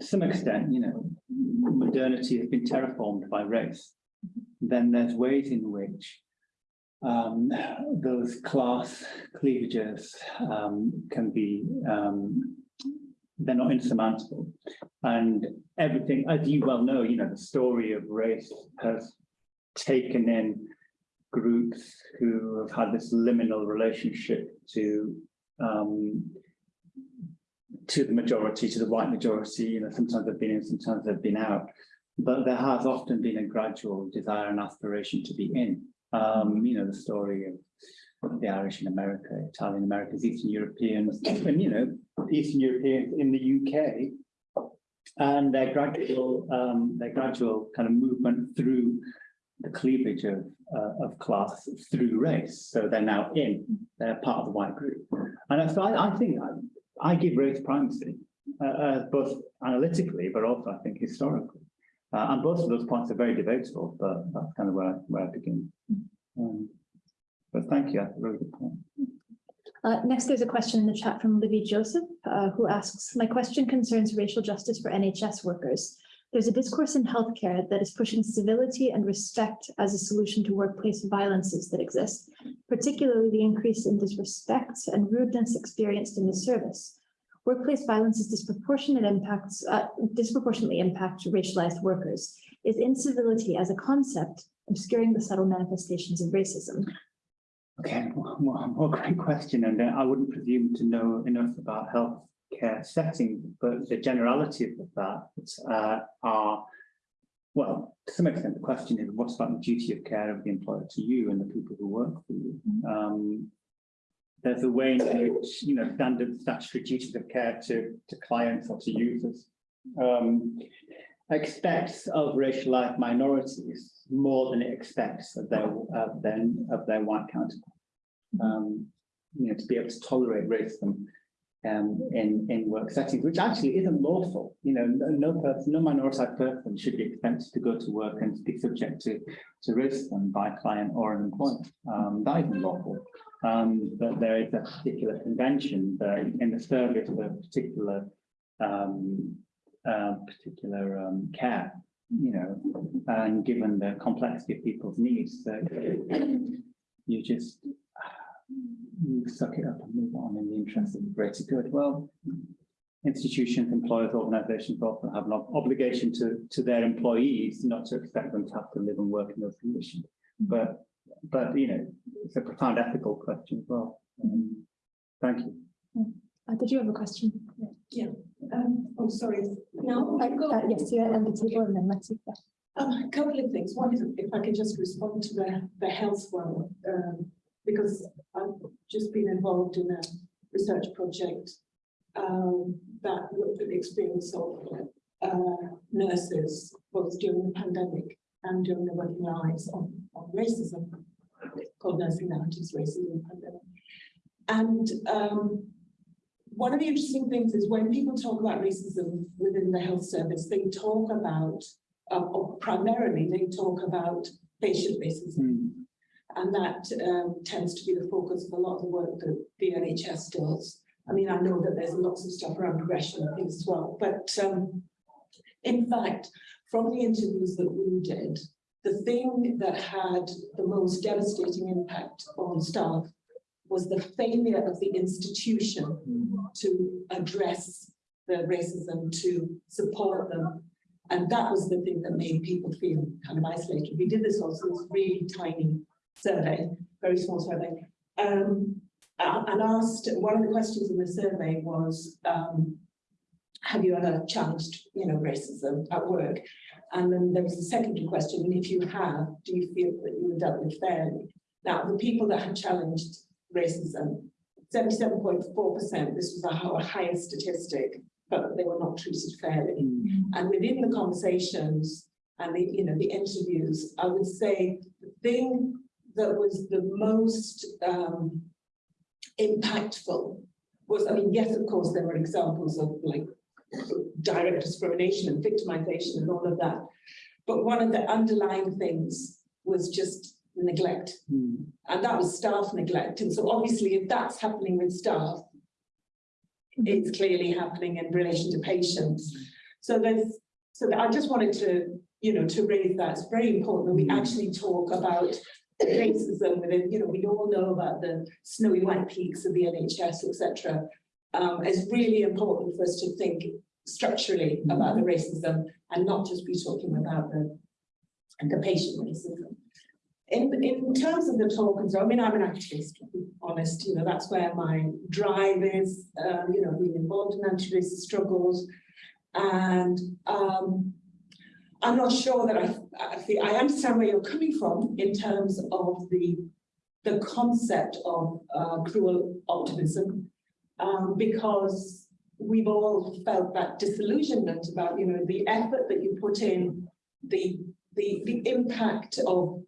some extent, you know, modernity has been terraformed by race, then there's ways in which um, those class cleavages um, can be, um, they're not insurmountable. And everything, as you well know, you know, the story of race has taken in groups who have had this liminal relationship to um, to the majority, to the white majority, you know, sometimes they've been in, sometimes they've been out. But there has often been a gradual desire and aspiration to be in. Um, you know, the story of the Irish in America, Italian Americans, Eastern Europeans, and you know, Eastern Europeans in the UK. And their gradual, um, their gradual kind of movement through the cleavage of, uh, of class through race. So they're now in, they're part of the white group. And so I, I think I, give race primacy, uh, uh, both analytically, but also I think historically. Uh, and both of those points are very debatable, but that's kind of where, I- where I begin. Um, but thank you, that's a really good point. Uh, next, there's a question in the chat from Libby Joseph, uh, who asks, my question concerns racial justice for NHS workers. There's a discourse in healthcare that is pushing civility and respect as a solution to workplace violences that exist, particularly the increase in disrespect and rudeness experienced in the service. Workplace violence is disproportionate impacts, uh, disproportionately racialized workers. Is incivility as a concept obscuring the subtle manifestations of racism? Okay, well, well, well, great question, and I wouldn't presume to know enough about healthcare settings, but the generality of that uh, are, well, to some extent, the question is, what's about the duty of care of the employer to you and the people who work for you? Um, there's a way in which, you know, standard statutory duties of care to, to clients or to users um, expects of racialized minorities more than it expects of their, of their, of their white counterparts. Um, you know, to be able to tolerate racism um, in, in work settings, which actually isn't lawful. You know, no, no person, no minoritized person should be expected to go to work and be subject to, to racism by client or an employer. Um, that isn't lawful. Um, but there is a particular convention in the service of a particular uh, particular um, care, you know, and given the complexity of people's needs, you just you suck it up and move on in the interest of the greater good. Well, institutions, employers, organizations often have an ob- obligation to, to their employees, not to expect them to have to live and work in those conditions. But, but, you know, it's a profound ethical question as well. Um, Thank you. Uh, did you have a question? Yeah. Um, oh, sorry, no, I've Uh, got yes, you're at the table and then let's. um, a couple of things. One is if I can just respond to the, the health one, um, because I've just been involved in a research project um, that looked at the experience of uh, nurses, both during the pandemic and during their working lives on, on racism, called Nursing Narratives, Racism and Pandemic. And um, one of the interesting things is when people talk about racism within the health service, they talk about, um, or primarily they talk about patient racism. Hmm. And that um, tends to be the focus of a lot of the work that the NHS does. I mean, I know that there's lots of stuff around progression and things as well, but um, in fact, from the interviews that we did, the thing that had the most devastating impact on staff was the failure of the institution to address the racism, to support them. And that was the thing that made people feel kind of isolated. We did this also, this really tiny survey, very small survey. Um, and asked, one of the questions in the survey was, um, have you ever challenged, you know, racism at work? And then there was a secondary question, and if you have, do you feel that you were dealt with fairly? Now, the people that had challenged racism, seventy-seven point four percent, this was our highest statistic, but they were not treated fairly. Hmm. And within the conversations and the, you know, the interviews, I would say the thing that was the most um, impactful was, I mean, yes, of course, there were examples of like direct discrimination and victimization and all of that. But one of the underlying things was just neglect. Hmm. And that was staff neglect. And so obviously, if that's happening with staff, it's clearly happening in relation to patients. So there's, so I just wanted to, you know, to raise that. It's very important that we actually talk about racism within, you know, we all know about the snowy white peaks of the NHS, etc. Um, it's really important for us to think structurally about the racism and not just be talking about the, the patient racism. In, in terms of the talk and so, I mean, I'm an activist, honest, you know, that's where my drive is, um, you know, being involved in anti-racist struggles. And um, I'm not sure that I, I feel, I understand where you're coming from in terms of the, the concept of uh, cruel optimism, um, because we've all felt that disillusionment about, you know, the effort that you put in, the, the, the impact of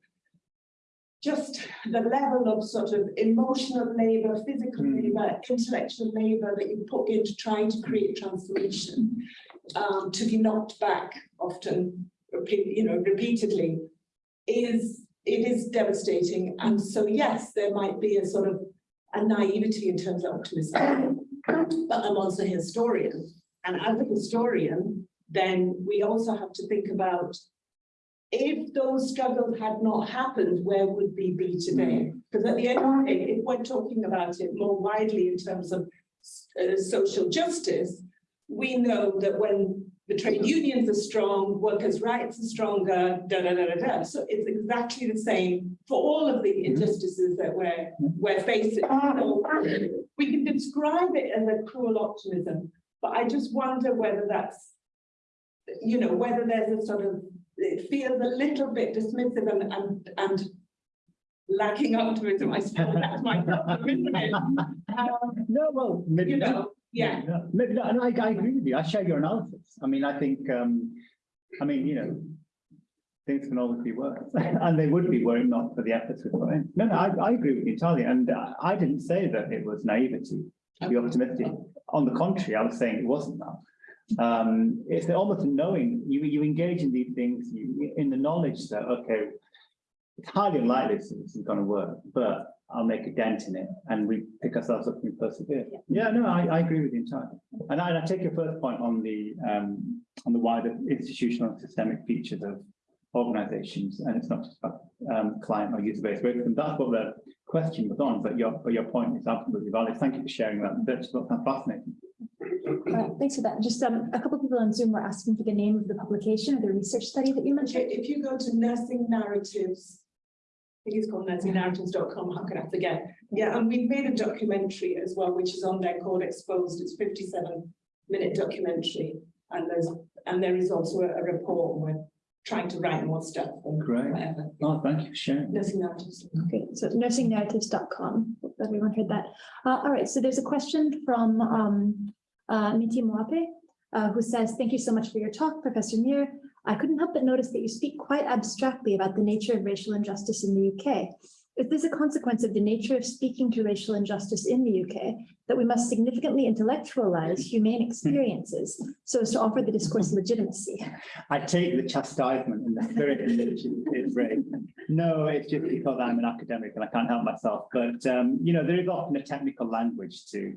just the level of sort of emotional labor, physical Mm. labor, intellectual labor that you put into trying to create transformation, um, to be knocked back often, you know, repeatedly, is it is devastating. And so, yes, there might be a sort of a naivety in terms of optimism, but I'm also a historian. And as a historian, then we also have to think about if those struggles had not happened, where would we be today? Because at the end of the day, if we're talking about it more widely in terms of uh, social justice, we know that when the trade unions are strong, workers' rights are stronger, da da da da da. So it's exactly the same for all of the injustices that we're we're facing. So we can describe it as a cruel optimism, but I just wonder whether that's, you know, whether there's a sort of it feels a little bit dismissive and and and lacking optimism. I suppose that's my problem, isn't it? Um, No, well, maybe you not. know, yeah. Maybe not, and I, I agree with you, I share your analysis, I mean, I think, um, I mean, you know. Things can always be worse, and they would be were it not for the efforts we put in. No, no, I, I agree with you entirely, and I, I didn't say that it was naivety to be optimistic. On the contrary, I was saying it wasn't that. Um, it's almost knowing, you, you engage in these things, you, in the knowledge that, okay, it's highly unlikely this is gonna work, but I'll make a dent in it and we pick ourselves up and we persevere. Yeah, no, I, I agree with you entirely. And I, and I take your first point on the, um, on the wider institutional and systemic features of organisations, and it's not just about um, client or user-based racism. That's what the question was on, but your, but your point is absolutely valid. Thank you for sharing that. That's that's fascinating. All right, thanks for that. Just um, a couple of people on Zoom were asking for the name of the publication or the research study that you Okay, mentioned. if you go to nursing narratives. I think it's called nursingnarratives.com, how can I forget? Yeah, and we've made a documentary as well, which is on there called Exposed. It's fifty-seven minute documentary. And there's, and there is also a a report. and We're trying to write more stuff. and Great. Whatever. Oh, thank you for sharing. Nursing narratives. Okay, so nursingnarratives.com, Hope everyone heard that. Uh, all right, so there's a question from um, uh, Miti Moape, uh, who says, thank you so much for your talk, Professor Meer. I couldn't help but notice that you speak quite abstractly about the nature of racial injustice in the UK. Is this a consequence of the nature of speaking to racial injustice in the UK, that we must significantly intellectualize humane experiences so as to offer the discourse legitimacy? I take the chastisement in the spirit in which it's raised. No, it's just because I'm an academic and I can't help myself. But, um, you know, there is often a technical language to,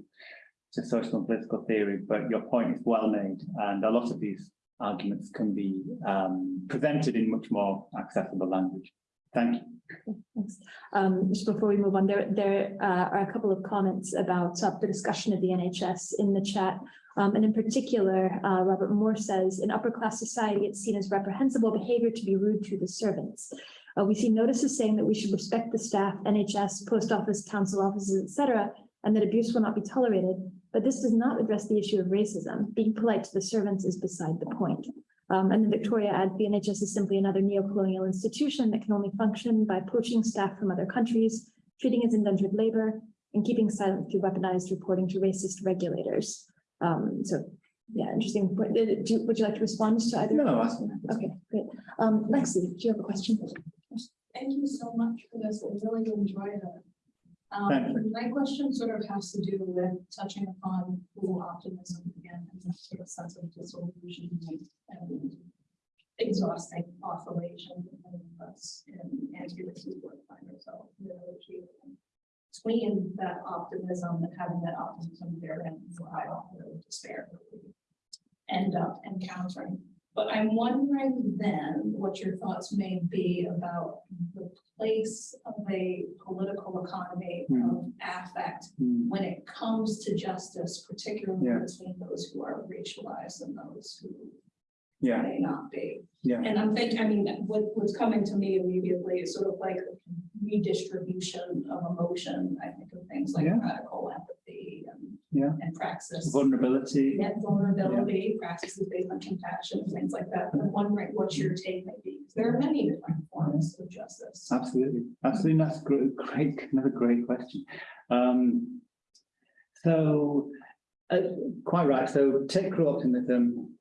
to social and political theory, but your point is well made. And a lot of these arguments can be um, presented in much more accessible language. Thank you. Thanks. Um, just before we move on, there, there uh, are a couple of comments about uh, the discussion of the NHS in the chat. Um, and in particular, uh, Robert Moore says, in upper class society, it's seen as reprehensible behavior to be rude to the servants. Uh, we see notices saying that we should respect the staff, NHS, post office, council offices, etc., and that abuse will not be tolerated. But this does not address the issue of racism. Being polite to the servants is beside the point. Um, and then Victoria adds the NHS is simply another neo-colonial institution that can only function by poaching staff from other countries, treating as indentured labor, and keeping silent through weaponized reporting to racist regulators. Um, so, yeah, interesting. point. You- Would you like to respond to either? No, that's. Okay, great. Um, Lexi, do you have a question? Thank you so much for this. I really enjoyed it. Um, my question sort of has to do with touching upon cruel optimism again and that sort of sense of disillusion and exhausting oscillation of us in anti-racist work find ourselves between that optimism and having that optimism therein lie the despair that we end up encountering. But I'm wondering then what your thoughts may be about the place of a political economy of affect Hmm. when it comes to justice, particularly Yeah. between those who are racialized and those who Yeah, may not be. yeah. And I'm thinking, I mean, what, what's coming to me immediately is sort of like redistribution of emotion. I think of things like Yeah. radical empathy Yeah. and praxis. Vulnerability. Net vulnerability, practices based on compassion, things like that. I'm wondering what your take may be. There are many different forms of justice. Absolutely, absolutely. That's great, great, another great question. Um, so, uh, quite right. So take optimism,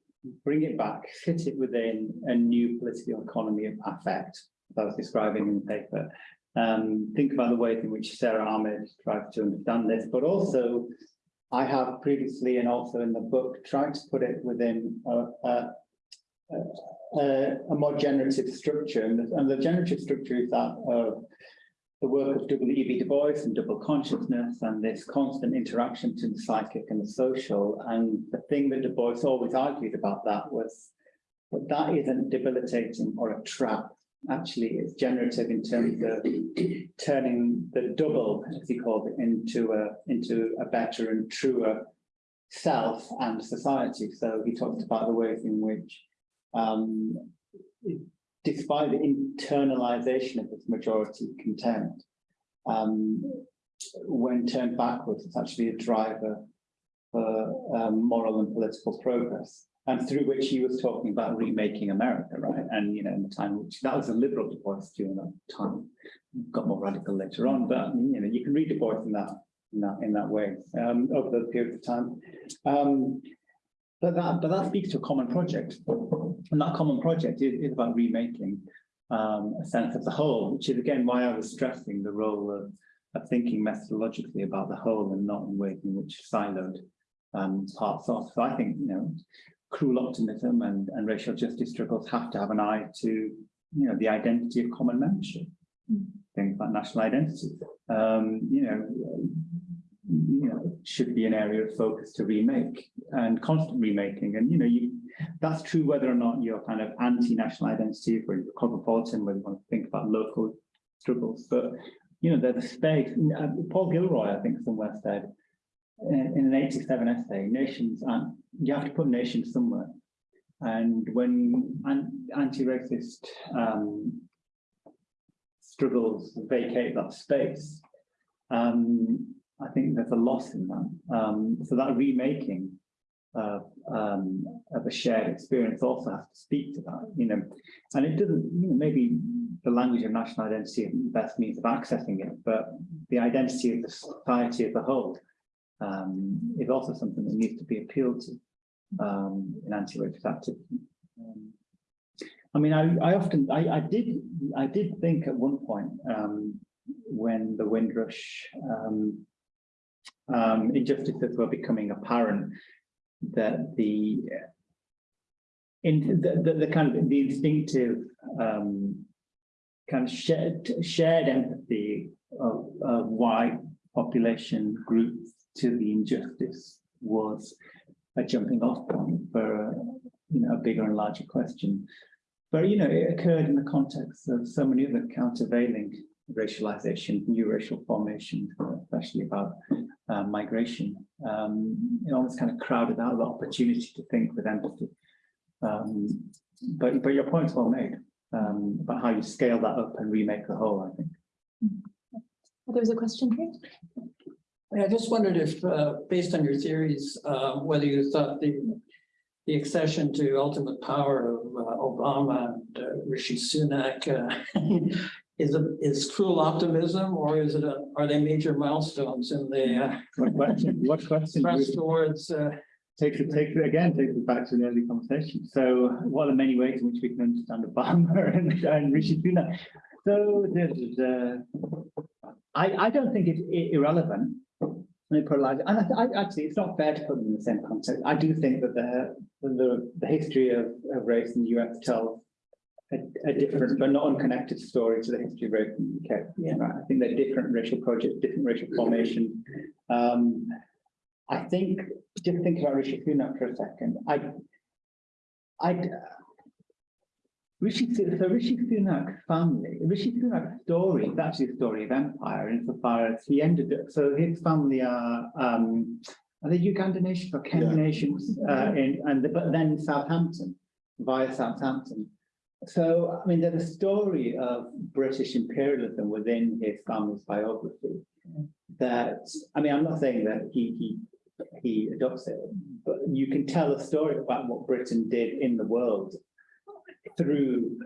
bring it back, fit it within a new political economy of affect, that I was describing in the paper. Um, think about the ways in which Sara Ahmed tried to understand this, but also I have previously and also in the book tried to put it within a, a, a, a more generative structure, and the, and the generative structure is that of the work of W. E. B. Du Bois and double consciousness and this constant interaction between the psychic and the social. And the thing that Du Bois always argued about that was that that isn't debilitating or a trap. Actually, it's generative in terms of turning the double, as he called it, into a into a better and truer self and society. So he talked about the ways in which um, despite the internalization of this majority content, um, when turned backwards, it's actually a driver for um, moral and political progress. And through which he was talking about remaking America, right? And, you know, in the time which that was a liberal Du Bois during that time, got more radical later on, but, you know, you can read Du Bois in that, in that, in that way, um, over the period of time. Um, but that, but that speaks to a common project. And that common project is, is about remaking um, a sense of the whole, which is again why I was stressing the role of, of thinking methodologically about the whole and not in ways in which siloed um, parts off. So I think, you know, cruel optimism and, and racial justice struggles have to have an eye to, you know, the identity of common membership. Things like national identity, um, you know, you know, should be an area of focus to remake and constant remaking. And, you know, you, that's true whether or not you're kind of anti-national identity, or you're cosmopolitan, whether you want to think about local struggles, but you know, there's a space, uh, Paul Gilroy, I think somewhere said, in, in an eighty-seven essay, nations aren't, you have to put nations somewhere. And when an- anti-racist um, struggles vacate that space, um, I think there's a loss in that. Um, so that remaking of, um, of a shared experience also has to speak to that, you know, and it doesn't, you know, maybe the language of national identity isn't the best means of accessing it, but the identity of the society as a whole um, is also something that needs to be appealed to um, in anti-racist activity. Um, I mean, I, I often, I, I did, I did think at one point um, when the Windrush um, um, injustices were becoming apparent that the in the, the, the kind of the instinctive kind of shared shared empathy of, of white population groups to the injustice was a jumping off point for a, you know a bigger and larger question. But you know, it occurred in the context of so many other countervailing racialization, new racial formations, especially about uh, migration. Um, it almost kind of crowded out the opportunity to think with empathy. Um, but but your point's well made um, about how you scale that up and remake the whole. I think. There was a question here. I just wondered if, uh, based on your theories, uh, whether you thought the, the accession to ultimate power of uh, Obama and uh, Rishi Sunak uh, is a, is cruel optimism, or is it a, are they major milestones in the uh, What question? What question? press towards, uh, Takes it, takes it again, takes it back to an early conversation. So what are the many ways in which we can understand Obama and, and Rishi Sunak? So the, the, I, I don't think it's irrelevant. Let me put it like, and I, I, actually, it's not fair to put them in the same context. I do think that the, the, the history of, of race in the US tells a, a different, but not unconnected story to the history of race in the UK. Yeah. Right? I think they're different racial projects, different racial formation. Um, I think, just think about Rishi Sunak for a second. I, I, Rishi, so Rishi Sunak family, Rishi Sunak's story is actually a story of empire insofar as he ended up, so his family are, um, are they Uganda nations or Kenya Yeah. nations, uh, in, and, the- but then Southampton, via Southampton. So, I mean, there's a story of British imperialism within his family's biography. That, I mean, I'm not saying that he, he, he adopts it, but you can tell a story about what Britain did in the world through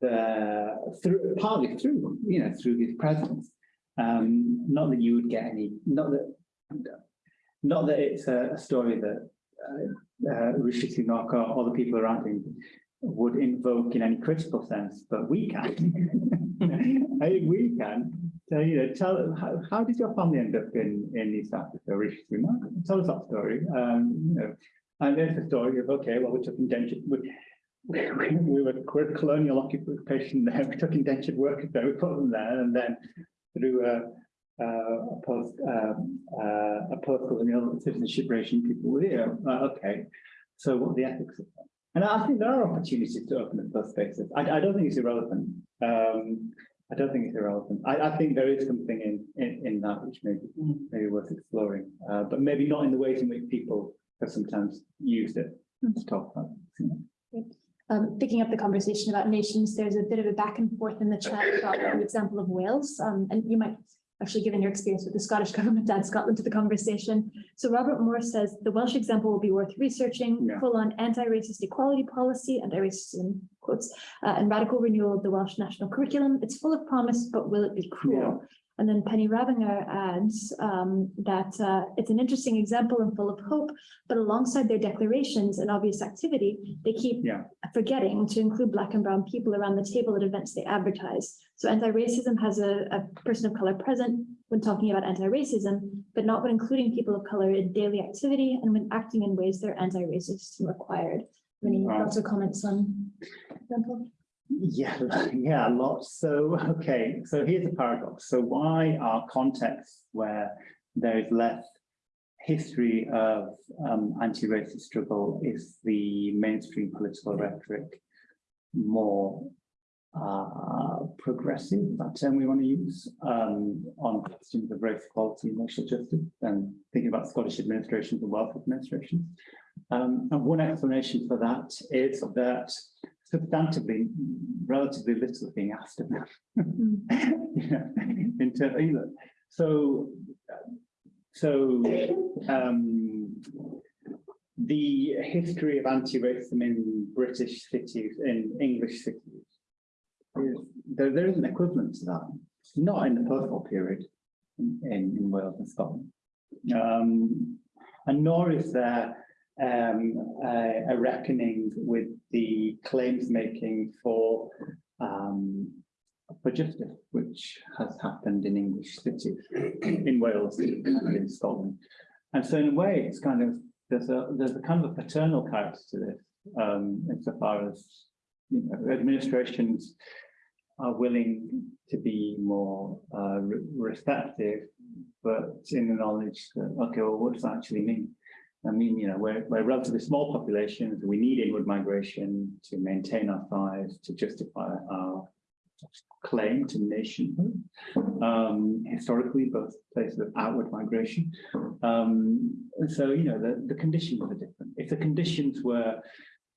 the, through, partly through, you know, through his presence. Um, not that you would get any, not that, not that it's a, a story that uh, uh, Rishi Sunak or other people around him would invoke in any critical sense, but we can. I think we can. So, you know, tell, how, how did your family end up in, in East Africa, Rishi Sunak? Tell us that story. Um, you know, and there's the story of, okay, well, we took indentured, we, we, we were we're colonial occupation there, we took indentured workers there, we put them there, and then through a, uh, a post, um, uh, a post-colonial citizenship regime, people were here, Uh, okay. So what are the ethics of that? And I think there are opportunities to open up those spaces. I, I don't think it's irrelevant. Um, I don't think it's irrelevant. I, I think there is something in, in, in that which may be, maybe worth exploring, uh, but maybe not in the ways in which people have sometimes used it to talk about. Um, picking up the conversation about nations, there's a bit of a back and forth in the chat about the example of Wales. Um, and you might actually given your experience with the Scottish government add Scotland to the conversation. So Robert Moore says the Welsh example will be worth researching, Yeah. full on anti-racist equality policy, anti-racism quotes, uh, and radical renewal of the Welsh national curriculum. It's full of promise, but will it be cruel? And then Penny Rabinger adds um, that uh, it's an interesting example and full of hope, but alongside their declarations and obvious activity, they keep Yeah. forgetting to include Black and Brown people around the table at events they advertise. So anti-racism has a, a person of color present when talking about anti-racism, but not when including people of color in daily activity and when acting in ways that are anti-racist and required. Any Right. thoughts or comments on? example? Yeah, yeah, lots. So, okay, so here's a paradox. So why are contexts where there is less history of um, anti-racist struggle is the mainstream political rhetoric more uh, progressive, that term we want to use, um, on questions of race equality and racial justice, and thinking about Scottish administrations and welfare administrations. Um, and one explanation for that is that substantively, relatively little being asked of them. Yeah, in you know, so, so, um, the history of anti-racism in British cities, in English cities, is, there, there is an equivalent to that, not in the post-war period in, in, in Wales and Scotland. Um, and nor is there um, a, a reckoning with the claims making for um, for justice, which has happened in English cities, in Wales and in Scotland. And so in a way, it's kind of, there's a, there's a kind of a paternal character to this, um, insofar as, you know, administrations are willing to be more, uh, re- receptive, but in the knowledge that, okay, well, what does that actually mean? I mean, you know, we're, we're a relatively small populations, we need inward migration to maintain our size, to justify our claim to nationhood. Um, historically, both places of outward migration. Um, so, you know, the, the conditions are different. If the conditions were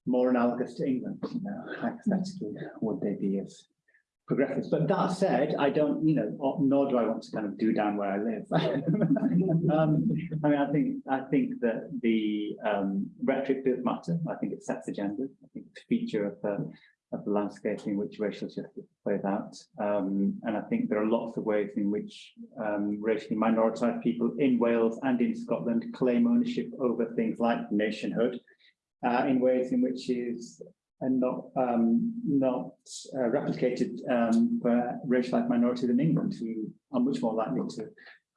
more analogous to England, you know, hypothetically, would they be as progressive? But that said, I don't, you know, nor do I want to kind of do down where I live. um, I mean, I think I think that the um, rhetoric does matter. I think it sets agendas. I think it's a feature of the of the landscape in which racial justice plays out. Um, and I think there are lots of ways in which um, racially minoritized people in Wales and in Scotland claim ownership over things like nationhood uh, in ways in which is uh, not um, not uh, replicated um, for racialized minorities in England who are much more likely to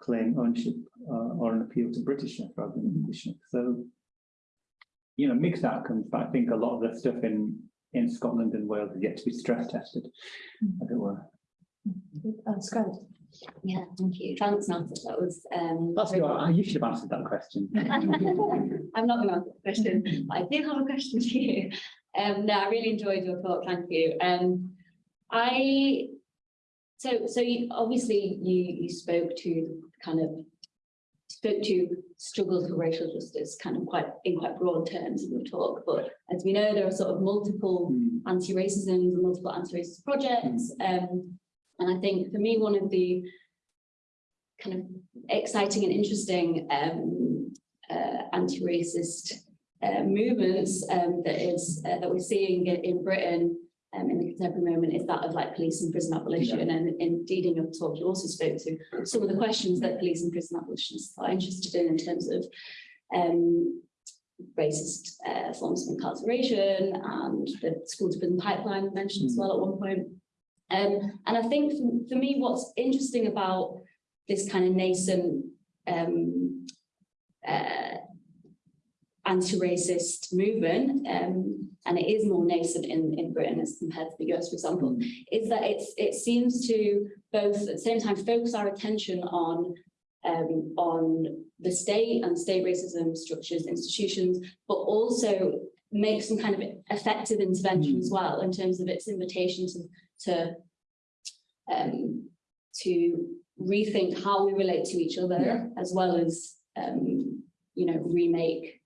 claim ownership uh, or an appeal to Britishness rather than Englishness. So, you know, mixed outcomes, but I think a lot of the stuff in in Scotland and Wales is yet to be stress tested, as it were. Uh, Scarlett. Yeah, thank you. Thanks, Nat. That was um. That's very- your, you should have answered that question. I'm not going to answer the question, but I do have a question for you. Um, no, I really enjoyed your talk. Thank you. Um, I, so, so you, obviously you, you spoke to kind of, spoke to struggles for racial justice kind of quite, in quite broad terms in your talk, but as we know, there are sort of multiple Hmm. anti-racism and multiple anti-racist projects. Um, and I think for me, one of the kind of exciting and interesting um, uh, anti-racist uh, movements um, that is uh, that we're seeing in, in Britain um, in the contemporary moment is that of like police and prison abolition. And indeed, in your talk, you also spoke to some of the questions that police and prison abolitionists are interested in in terms of um, racist uh, forms of incarceration and the school to prison pipeline mentioned as well at one point. Um, and I think for, for me, what's interesting about this kind of nascent um, uh, anti-racist movement, um, and it is more nascent in, in Britain as compared to the US, for example, is that it's, it seems to both at the same time focus our attention on um, on the state and state racism structures, institutions, but also make some kind of effective intervention as well in terms of its invitation to, to um, to rethink how we relate to each other Yeah. as well as um, you know remake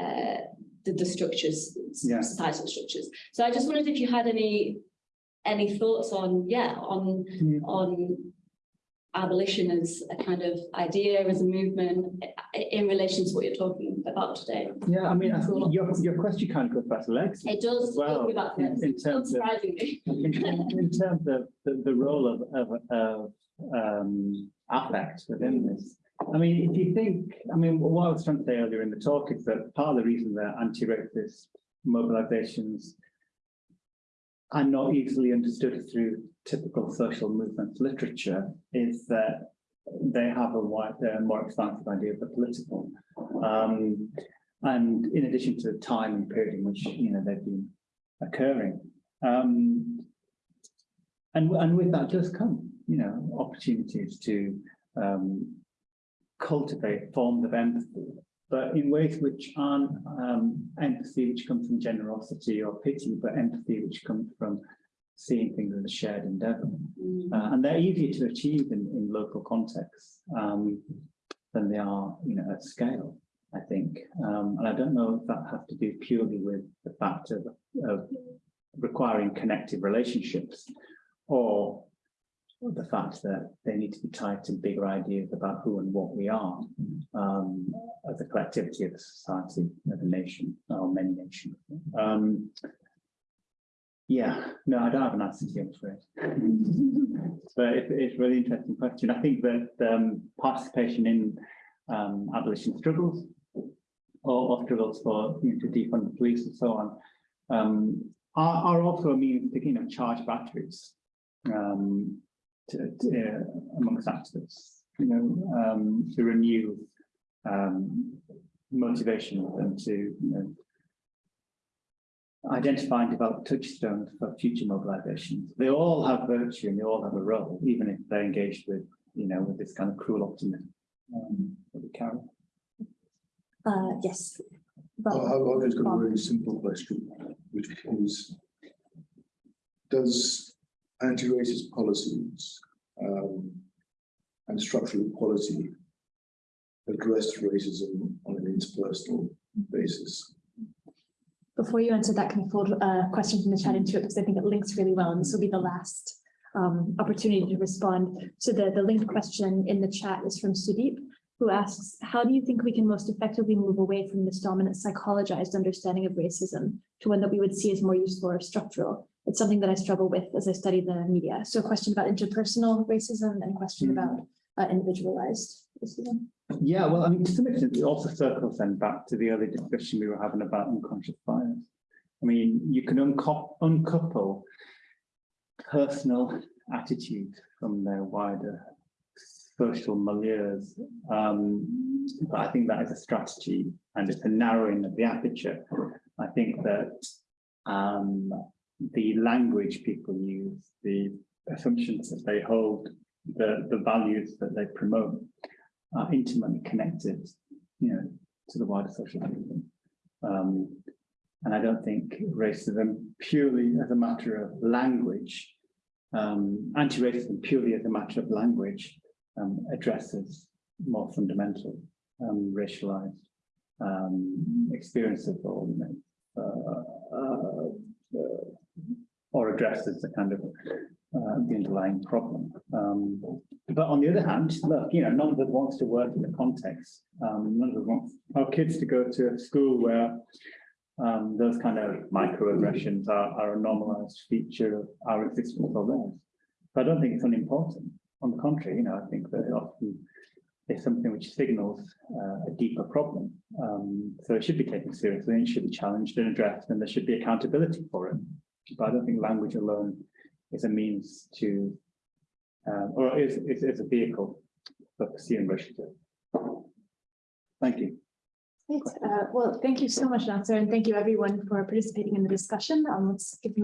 uh, the, the structures, Yeah. societal structures. So I just wondered if you had any any thoughts on yeah on Hmm. on abolition as a kind of idea as a movement in relation to what you're talking about today. Yeah, I mean, I your, your question kind of goes back to legs. It does well, talk about in- in terms of- in- in terms of the, the role of, of, of, um, affect within this. I mean, if you think, I mean, what I was trying to say earlier in the talk is that part of the reason that anti-racist mobilizations are not easily understood through typical social movement literature is that they have a wide, uh, more expansive idea of the political. Um, and in addition to the time and period in which, you know, they've been occurring. Um, and, and with that does come, you know, opportunities to um, cultivate forms of empathy, but in ways which aren't um, empathy which comes from generosity or pity, but empathy which comes from seeing things as a shared endeavor. Mm. Uh, and they're easier to achieve in, in local contexts um, than they are, you know, at scale, I think. Um, and I don't know if that has to do purely with the fact of, of requiring connected relationships or the fact that they need to be tied to bigger ideas about who and what we are um, as a collectivity of a society, of a nation, or many nations. Um, yeah, no, I don't have an answer to you, I'm afraid. But it, it's a really interesting question. I think that um, participation in um, abolition struggles or, or struggles for you know, to defund the police and so on um, are, are also a means to you know charge batteries um, to, to, uh, amongst activists, you know, um, to renew um, motivation and to you know, identify and develop touchstones for future mobilizations. They all have virtue and they all have a role, even if they're engaged with, you know, with this kind of cruel optimism. Um, that we carry. Uh, yes. I- Well, I've I've just got a Bob. really simple question, which is, does anti-racist policies um, and structural equality address racism on an interpersonal basis? Before you answer that, can fold a question from the chat into it, because I think it links really well, and this will be the last um, opportunity to respond. So the, the linked question in the chat is from Sudeep, who asks, how do you think we can most effectively move away from this dominant psychologized understanding of racism to one that we would see as more useful or structural? It's something that I struggle with as I study the media. So a question about interpersonal racism and a question Hmm. about uh, individualized racism. Yeah, well, I mean, to some extent, it also circles then back to the earlier discussion we were having about unconscious bias. I mean, you can uncouple personal attitudes from their wider social milieus. Um, but I think that is a strategy and it's a narrowing of the aperture. I think that um, the language people use, the assumptions that they hold, the, the values that they promote are intimately connected, you know, to the wider social system. Um, and I don't think racism purely as a matter of language, um, anti-racism purely as a matter of language, um, addresses more fundamental, um, racialized um, experiences or, you uh, uh, uh, or addresses the kind of uh, the underlying problem. Um, but on the other hand, look, you know, none of us wants to work in the context. Um, none of us wants our kids to go to a school where um, those kind of microaggressions are, are a normalized feature of our existence or theirs. But I don't think it's unimportant. On the contrary, you know, I think that it often is something which signals uh, a deeper problem. Um, so it should be taken seriously and should be challenged and addressed and there should be accountability for it. But I don't think language alone is a means to, um, or is, is, is a vehicle for pursuing racial. Thank you. Great. Uh, well, thank you so much, Nasar, and thank you everyone for participating in the discussion. Um, let's give